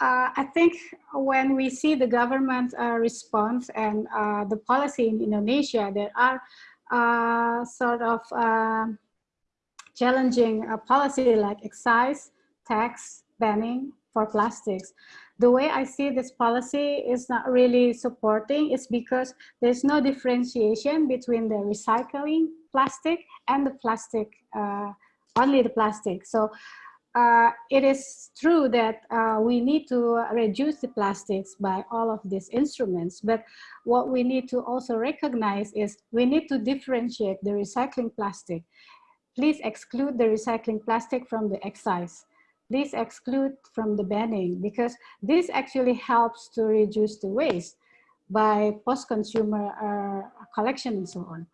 Uh, I think when we see the government uh, response and uh, the policy in Indonesia, there are uh, sort of uh, challenging policy like excise, tax, banning for plastics the way I see this policy is not really supporting is because there's no differentiation between the recycling plastic and the plastic, uh, only the plastic. So uh, it is true that uh, we need to reduce the plastics by all of these instruments, but what we need to also recognize is we need to differentiate the recycling plastic. Please exclude the recycling plastic from the excise please exclude from the banning because this actually helps to reduce the waste by post-consumer uh, collection and so on.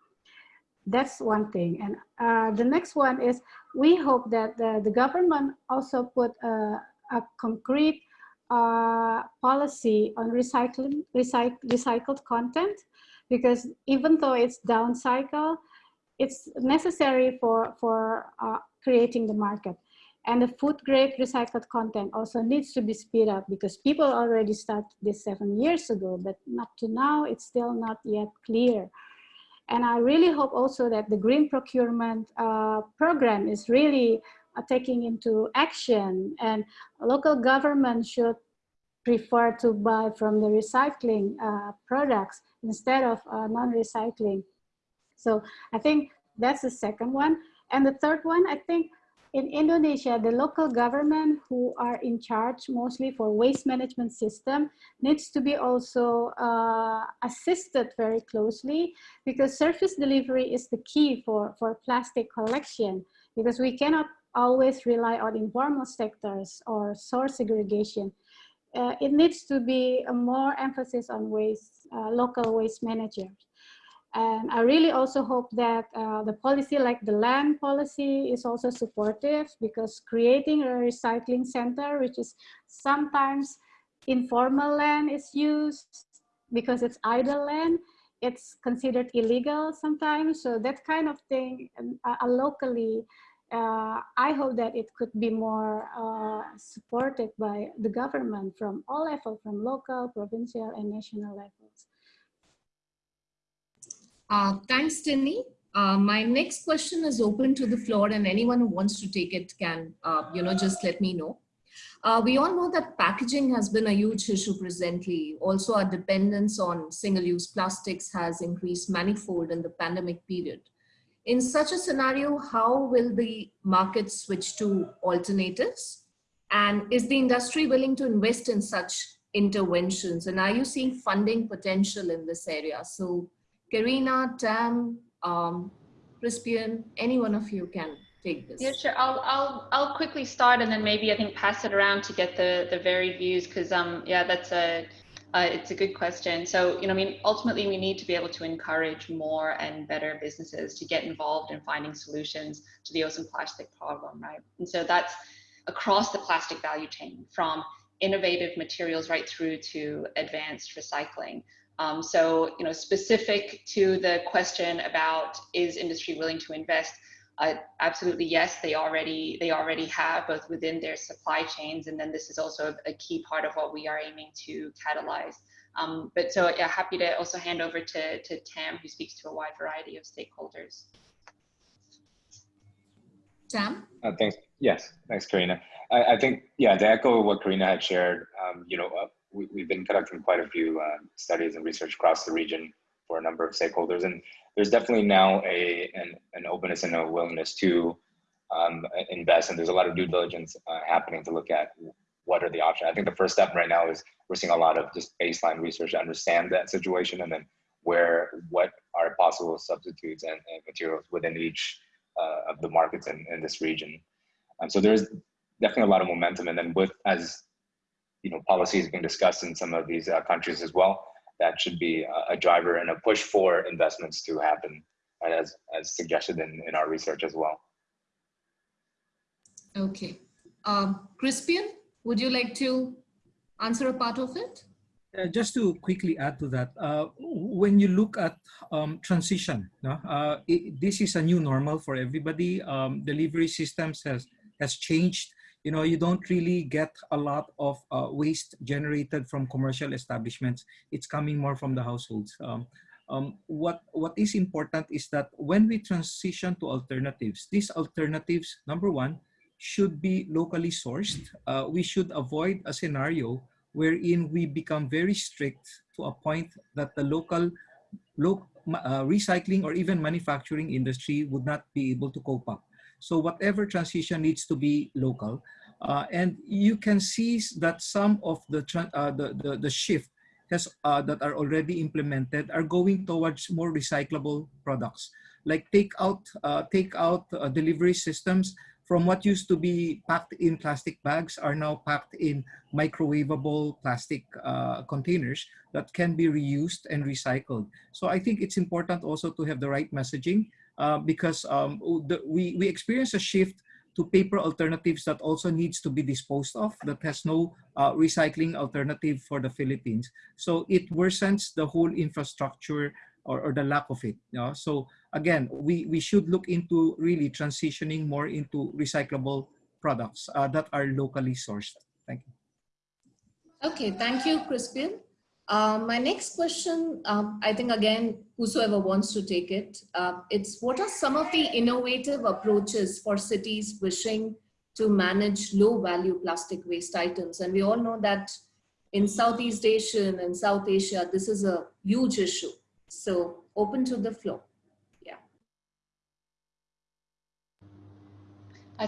That's one thing. And uh, the next one is we hope that the, the government also put a, a concrete uh, policy on recycling, recyc recycled content because even though it's downcycle, it's necessary for, for uh, creating the market. And the food grade recycled content also needs to be speed up because people already started this seven years ago, but up to now, it's still not yet clear. And I really hope also that the green procurement uh, program is really uh, taking into action and local government should prefer to buy from the recycling uh, products instead of uh, non-recycling. So I think that's the second one. And the third one, I think in Indonesia, the local government who are in charge mostly for waste management system needs to be also uh, assisted very closely because service delivery is the key for, for plastic collection because we cannot always rely on informal sectors or source segregation. Uh, it needs to be a more emphasis on waste, uh, local waste managers. And I really also hope that uh, the policy like the land policy is also supportive because creating a recycling center, which is sometimes informal land is used because it's idle land, it's considered illegal sometimes. So that kind of thing uh, uh locally, uh, I hope that it could be more uh, supported by the government from all levels, from local, provincial, and national levels. Uh, thanks, Dini. Uh, my next question is open to the floor and anyone who wants to take it can, uh, you know, just let me know. Uh, we all know that packaging has been a huge issue presently. Also, our dependence on single-use plastics has increased manifold in the pandemic period. In such a scenario, how will the market switch to alternatives? And is the industry willing to invest in such interventions? And are you seeing funding potential in this area? So Karina, Tam, um, Crispian, any one of you can take this. Yeah, sure. I'll I'll I'll quickly start and then maybe I think pass it around to get the the varied views because um yeah that's a uh, it's a good question. So, you know, I mean, ultimately, we need to be able to encourage more and better businesses to get involved in finding solutions to the ocean plastic problem, right? And so that's across the plastic value chain from innovative materials right through to advanced recycling. Um, so, you know, specific to the question about is industry willing to invest? Uh, absolutely, yes. They already they already have both within their supply chains, and then this is also a, a key part of what we are aiming to catalyze. Um, but so, yeah, happy to also hand over to to Tam, who speaks to a wide variety of stakeholders. Tam. Uh, thanks. Yes, thanks, Karina. I, I, think yeah, to echo what Karina had shared, um, you know, uh, we, have been conducting quite a few uh, studies and research across the region for a number of stakeholders. And there's definitely now a an, an openness and a willingness to um, invest, and there's a lot of due diligence uh, happening to look at what are the options. I think the first step right now is we're seeing a lot of just baseline research to understand that situation, and then where what are possible substitutes and, and materials within each uh, of the markets in, in this region. Um, so there's definitely a lot of momentum, and then with as you know policies being discussed in some of these uh, countries as well, that should be a, a, driver and a push for investments to happen, as as suggested in, in our research as well. Okay, um, Crispian, would you like to answer a part of it? Uh, just to quickly add to that, uh, when you look at um, transition, uh, it, this is a new normal for everybody. Um, delivery systems has has changed. You know, you don't really get a lot of uh, waste generated from commercial establishments. It's coming more from the households. Um, um, what what is important is that when we transition to alternatives, these alternatives, number one, should be locally sourced. Uh, we should avoid a scenario wherein we become very strict to a point that the local lo uh, recycling or even manufacturing industry would not be able to cope up. So whatever transition needs to be local. Uh, and you can see that some of the, uh, the, the, the, shift has, uh, that are already implemented are going towards more recyclable products. Like take out, uh, take out uh, delivery systems from what used to be packed in plastic bags are now packed in microwavable plastic uh, containers that can be reused and recycled. So I think it's important also to have the right messaging uh, because um, the, we, we experience a shift to paper alternatives that also needs to be disposed of that has no uh, recycling alternative for the Philippines. So it worsens the whole infrastructure or, or the lack of it. You know? So again, we, we should look into really transitioning more into recyclable products uh, that are locally sourced. Thank you. Okay, thank you, Crispian. Uh, my next question, um, I think again, whosoever wants to take it, uh, it's what are some of the innovative approaches for cities wishing to manage low value plastic waste items? And we all know that in Southeast Asia and South Asia, this is a huge issue. So open to the floor. Yeah.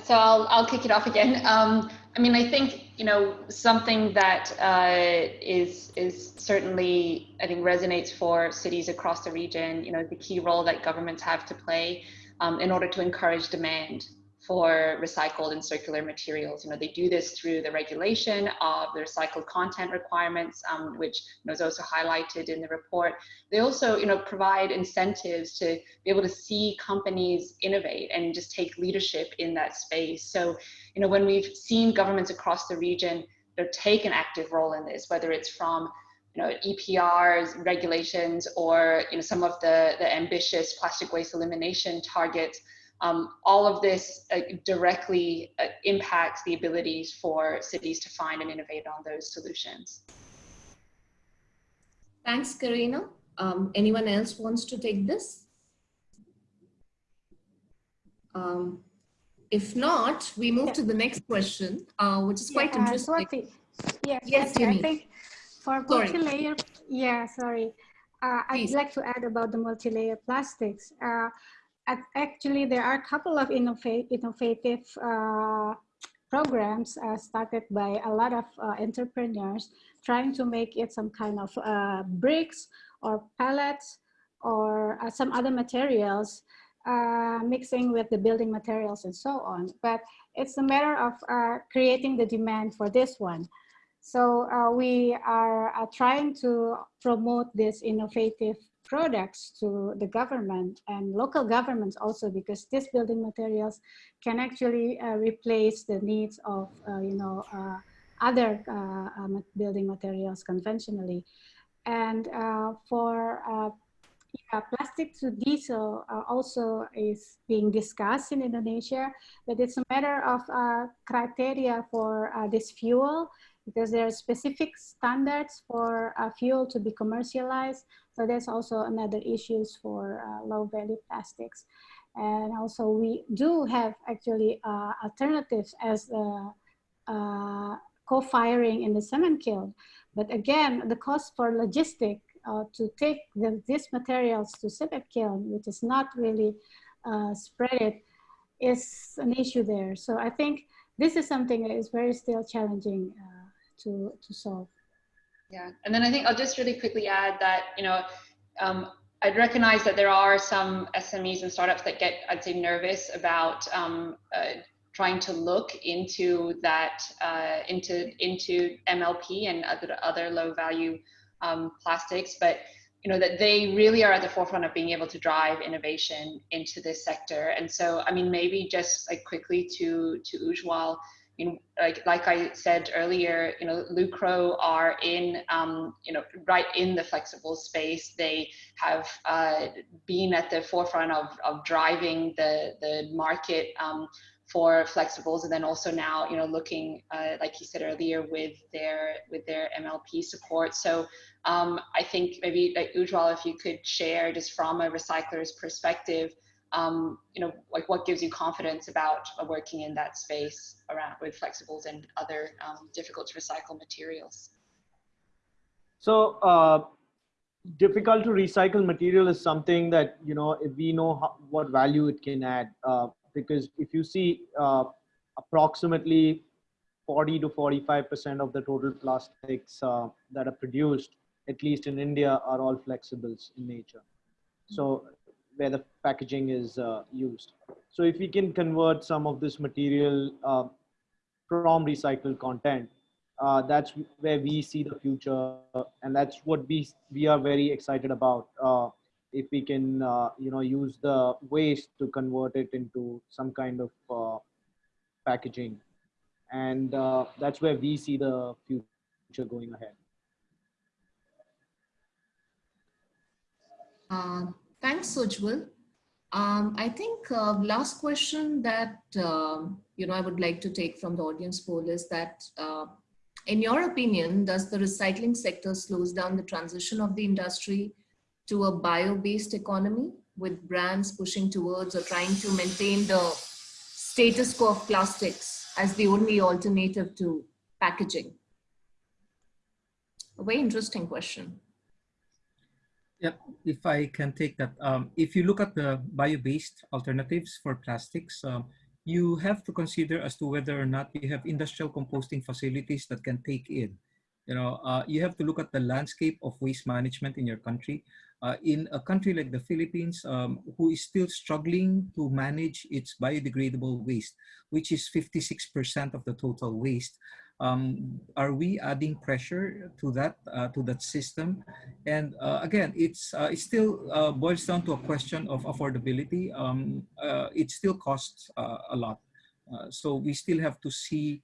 So I'll, I'll kick it off again. Um, I mean, I think, you know, something that uh, is is certainly, I think, resonates for cities across the region, you know, the key role that governments have to play um, in order to encourage demand for recycled and circular materials. You know, they do this through the regulation of the recycled content requirements, um, which was also highlighted in the report. They also, you know, provide incentives to be able to see companies innovate and just take leadership in that space. So, you know, when we've seen governments across the region know, take an active role in this, whether it's from you know, EPRs, regulations, or you know, some of the, the ambitious plastic waste elimination targets, um, all of this uh, directly uh, impacts the abilities for cities to find and innovate on those solutions. Thanks, Karina. Um, anyone else wants to take this? Um, if not, we move yeah. to the next question, uh, which is quite yeah, interesting. Swati. Yes, yes, I think for multi-layer, yeah, sorry. Uh, I'd like to add about the multi-layer plastics. Uh, actually, there are a couple of innovative uh, programs uh, started by a lot of uh, entrepreneurs trying to make it some kind of uh, bricks or pellets or uh, some other materials uh, mixing with the building materials and so on. But it's a matter of creating the demand for this one. So we are trying to promote this innovative products to the government and local governments also because these building materials can actually uh, replace the needs of uh, you know uh, other uh, building materials conventionally. And uh, for uh, yeah, plastic to diesel also is being discussed in Indonesia, but it's a matter of criteria for this fuel because there are specific standards for a fuel to be commercialized so there's also another issues for uh, low value plastics. And also we do have actually uh, alternatives as uh, uh co-firing in the cement kiln. But again, the cost for logistic uh, to take the, these materials to cement kiln, which is not really uh, spread it, is an issue there. So I think this is something that is very still challenging uh, to, to solve. Yeah, and then I think I'll just really quickly add that, you know, um, I'd recognize that there are some SMEs and startups that get, I'd say, nervous about um, uh, trying to look into that, uh, into into MLP and other other low value um, plastics, but you know that they really are at the forefront of being able to drive innovation into this sector. And so, I mean, maybe just like quickly to to Ujjwal, you know, like like I said earlier, you know, Lucro are in, um, you know, right in the flexible space. They have uh, been at the forefront of of driving the the market. Um, for flexibles and then also now you know looking uh, like you said earlier with their with their mlp support so um, i think maybe like ujjwal if you could share just from a recycler's perspective um, you know like what gives you confidence about uh, working in that space around with flexibles and other um, difficult to recycle materials so uh, difficult to recycle material is something that you know if we know how, what value it can add uh, because if you see uh, approximately 40 to 45% of the total plastics uh, that are produced, at least in India, are all flexibles in nature. So where the packaging is uh, used. So if we can convert some of this material uh, from recycled content, uh, that's where we see the future, and that's what we we are very excited about uh, if we can uh, you know use the waste to convert it into some kind of uh, packaging and that's where we see the future going ahead uh, thanks Ujjwal. Um, I think uh, last question that um, you know I would like to take from the audience poll is that uh, in your opinion, does the recycling sector slows down the transition of the industry to a bio-based economy with brands pushing towards or trying to maintain the status quo of plastics as the only alternative to packaging? A very interesting question. Yeah, if I can take that. Um, if you look at the bio-based alternatives for plastics, um, you have to consider as to whether or not you have industrial composting facilities that can take in. You know, uh, you have to look at the landscape of waste management in your country uh, in a country like the Philippines, um, who is still struggling to manage its biodegradable waste, which is 56% of the total waste, um, are we adding pressure to that uh, to that system? And uh, again, it's uh, it still uh, boils down to a question of affordability. Um, uh, it still costs a lot, so we still have to see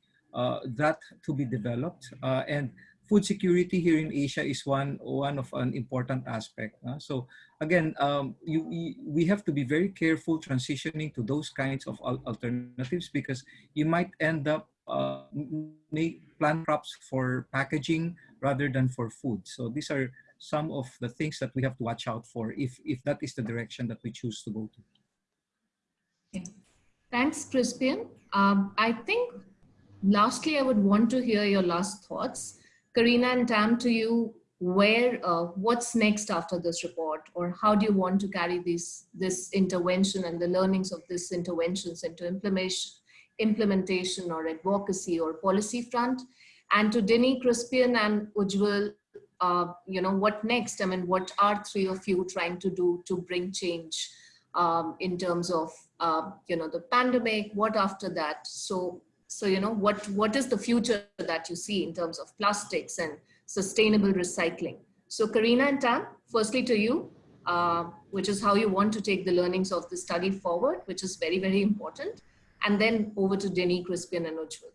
that to be developed and food security here in Asia is one one of an important aspect. Uh, so again, um, you, you, we have to be very careful transitioning to those kinds of alternatives because you might end up uh, make plant crops for packaging rather than for food. So these are some of the things that we have to watch out for if if that is the direction that we choose to go to. Yeah. Thanks, Crispian. Um, I think lastly, I would want to hear your last thoughts. Karina and Tam, to you, where, uh, what's next after this report, or how do you want to carry this this intervention and the learnings of this interventions into implementation, implementation or advocacy or policy front? And to Denny, Crispian, and Ujjwal, uh, you know, what next? I mean, what are three of you trying to do to bring change um, in terms of, uh, you know, the pandemic? What after that? So so, you know, what, what is the future that you see in terms of plastics and sustainable recycling? So Karina and Tam, firstly to you, uh, which is how you want to take the learnings of the study forward, which is very, very important. And then over to Denny, Crispian and Ujjwal.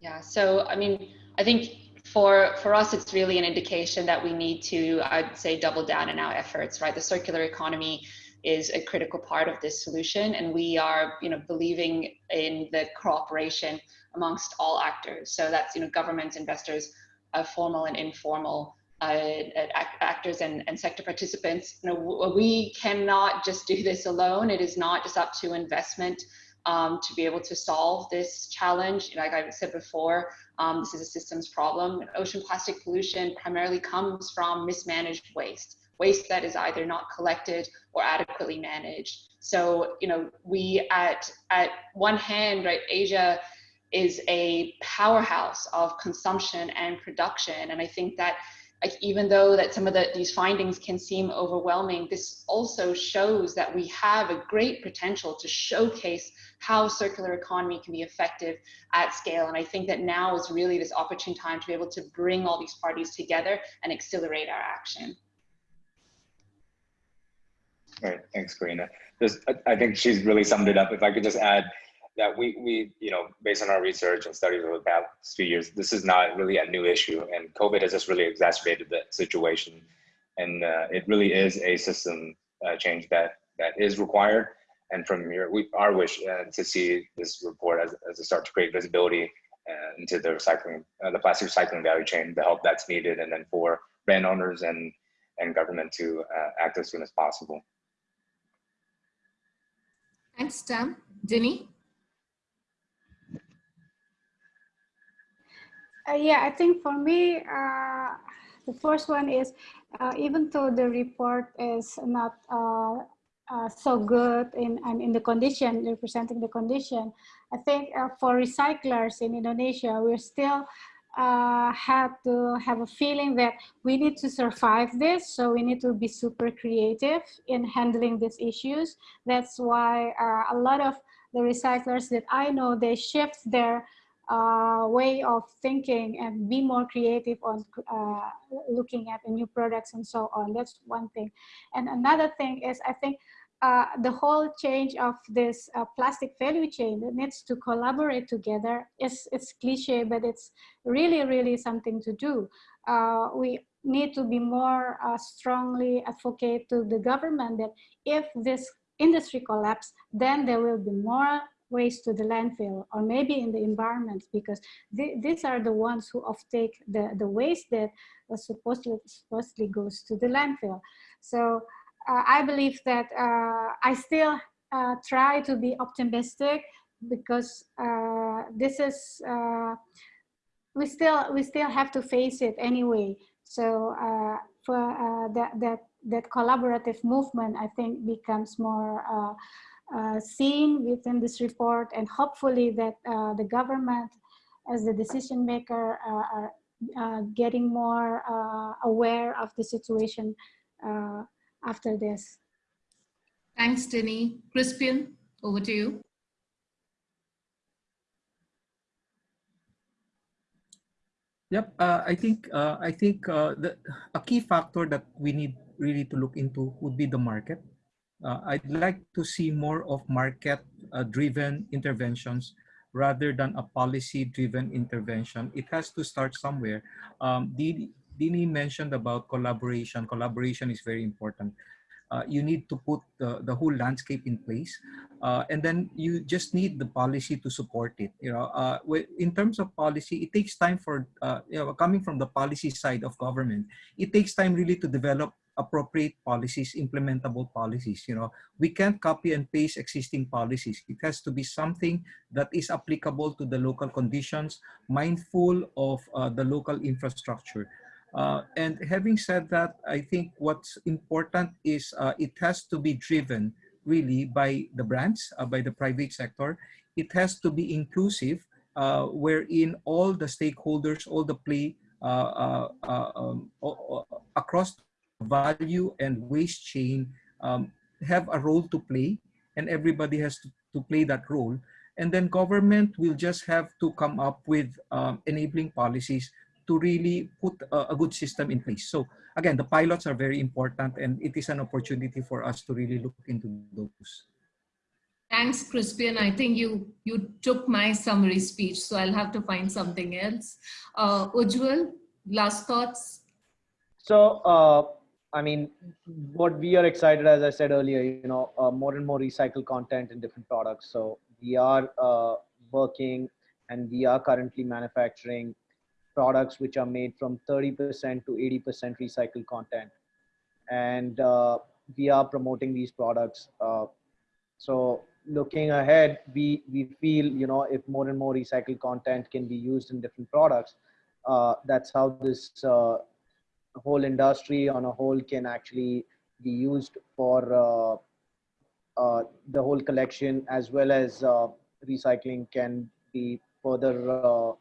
Yeah, so I mean, I think for for us, it's really an indication that we need to, I'd say, double down in our efforts, right? The circular economy is a critical part of this solution and we are you know believing in the cooperation amongst all actors so that's you know governments investors uh, formal and informal uh, actors and, and sector participants you know we cannot just do this alone it is not just up to investment um, to be able to solve this challenge. Like I said before, um, this is a systems problem. Ocean plastic pollution primarily comes from mismanaged waste, waste that is either not collected or adequately managed. So, you know, we at, at one hand, right, Asia is a powerhouse of consumption and production. And I think that like even though that some of the, these findings can seem overwhelming, this also shows that we have a great potential to showcase how circular economy can be effective at scale. And I think that now is really this opportune time to be able to bring all these parties together and accelerate our action. All right, thanks, Karina. I think she's really summed it up. If I could just add, that we, we, you know, based on our research and studies over the past few years, this is not really a new issue. And COVID has just really exacerbated the situation. And uh, it really is a system uh, change that, that is required. And from here, we, our wish uh, to see this report as, as a start to create visibility uh, into the recycling, uh, the plastic recycling value chain, the help that's needed, and then for brand owners and, and government to uh, act as soon as possible. Thanks, Tam. Jenny? Uh, yeah, I think for me, uh, the first one is uh, even though the report is not uh, uh, so good in and in the condition representing the condition, I think uh, for recyclers in Indonesia, we're still have to have a feeling that we need to survive this. So we need to be super creative in handling these issues. That's why a lot of the recyclers that I know, they shift their uh, way of thinking and be more creative on uh, looking at the new products and so on. That's one thing. And another thing is I think uh, the whole change of this uh, plastic value chain that needs to collaborate together is it's cliche, but it's really, really something to do. Uh, we need to be more uh, strongly advocate to the government that if this industry collapse, then there will be more waste to the landfill or maybe in the environment because th these are the ones who offtake the, the waste that supposedly, supposedly goes to the landfill. So uh, I believe that uh, I still uh, try to be optimistic because uh, this is, uh, we still we still have to face it anyway. So uh, for that, that, that collaborative movement, I think becomes more uh, seen within this report and hopefully that uh, the government as the decision maker uh, are uh, getting more uh, aware of the situation after this. Thanks, Denny. Crispian, over to you. Yep, uh, I think uh, I think uh, the, a key factor that we need really to look into would be the market uh, I'd like to see more of market-driven uh, interventions rather than a policy-driven intervention. It has to start somewhere. Um, Dini mentioned about collaboration. Collaboration is very important. Uh, you need to put the, the whole landscape in place uh, and then you just need the policy to support it you know uh, in terms of policy it takes time for uh, you know coming from the policy side of government it takes time really to develop appropriate policies, implementable policies. You know, we can't copy and paste existing policies. It has to be something that is applicable to the local conditions, mindful of uh, the local infrastructure. Uh, and having said that, I think what's important is uh, it has to be driven really by the brands, uh, by the private sector. It has to be inclusive, uh, wherein all the stakeholders, all the play uh, um, across value and waste chain um, have a role to play and everybody has to, to play that role. And then government will just have to come up with um, enabling policies to really put a, a, good system in place. So again, the pilots are very important and it is an opportunity for us to really look into those. Thanks, Crispian. I think you you took my summary speech, so I'll have to find something else. Uh, Ujjwal, last thoughts? So uh, I mean, what we are excited, as I said earlier, you know, uh, more and more recycled content in different products. So we are uh, working and we are currently manufacturing products which are made from 30% to 80% recycled content. And uh, we are promoting these products. Uh, so looking ahead, we, we feel, you know, if more and more recycled content can be used in different products, uh, that's how this uh, whole industry on a whole can actually be used for uh, uh the whole collection as well as uh, recycling can be further uh,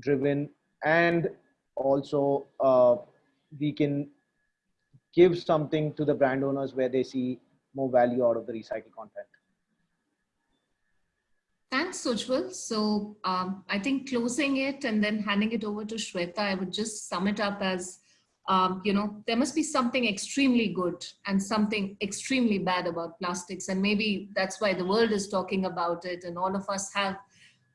driven and also we can give something to the brand owners where they see more value out of the recycled content. Thanks, Ujjwal. So um, I think closing it and then handing it over to Shweta, I would just sum it up as, um, you know, there must be something extremely good and something extremely bad about plastics. And maybe that's why the world is talking about it. And all of us have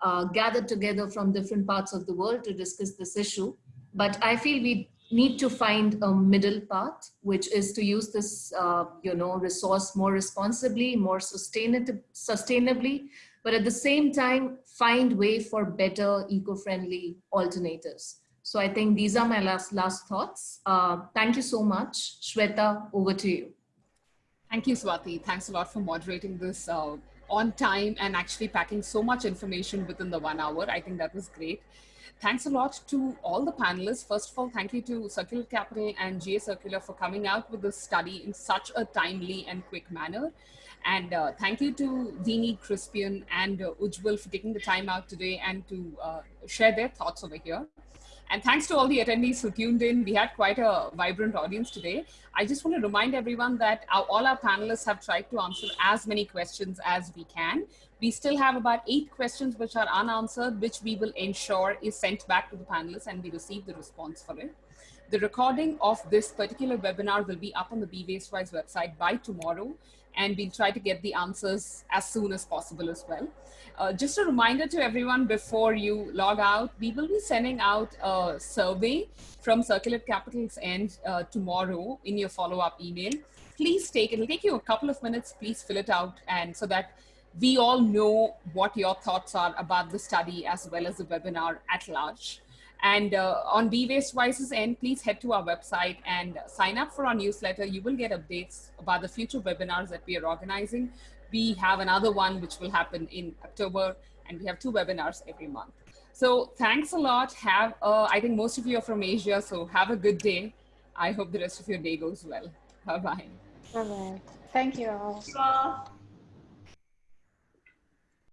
uh, gathered together from different parts of the world to discuss this issue. But I feel we need to find a middle path, which is to use this, uh, you know, resource more responsibly, more sustainably, but at the same time, find way for better eco-friendly alternatives. So I think these are my last, last thoughts. Uh, thank you so much. Shweta, over to you. Thank you, Swati. Thanks a lot for moderating this uh, on time and actually packing so much information within the one hour. I think that was great. Thanks a lot to all the panelists. First of all, thank you to Circulate Capital and GA Circular for coming out with this study in such a timely and quick manner. And uh, thank you to Dini, Crispian, and uh, Ujjwal for taking the time out today and to uh, share their thoughts over here. And thanks to all the attendees who tuned in. We had quite a vibrant audience today. I just want to remind everyone that our, all our panelists have tried to answer as many questions as we can. We still have about eight questions which are unanswered, which we will ensure is sent back to the panelists and we receive the response for it. The recording of this particular webinar will be up on the Be Wastewise website by tomorrow, and we'll try to get the answers as soon as possible as well. Uh, just a reminder to everyone before you log out, we will be sending out a survey from Circulate Capital's end uh, tomorrow in your follow-up email. Please take, it'll take you a couple of minutes, please fill it out and so that we all know what your thoughts are about the study as well as the webinar at large. And uh, on Be Wastewise's end, please head to our website and sign up for our newsletter. You will get updates about the future webinars that we are organizing. We have another one which will happen in October, and we have two webinars every month. So thanks a lot. Have uh, I think most of you are from Asia, so have a good day. I hope the rest of your day goes well. Bye-bye. Bye-bye. Thank you all.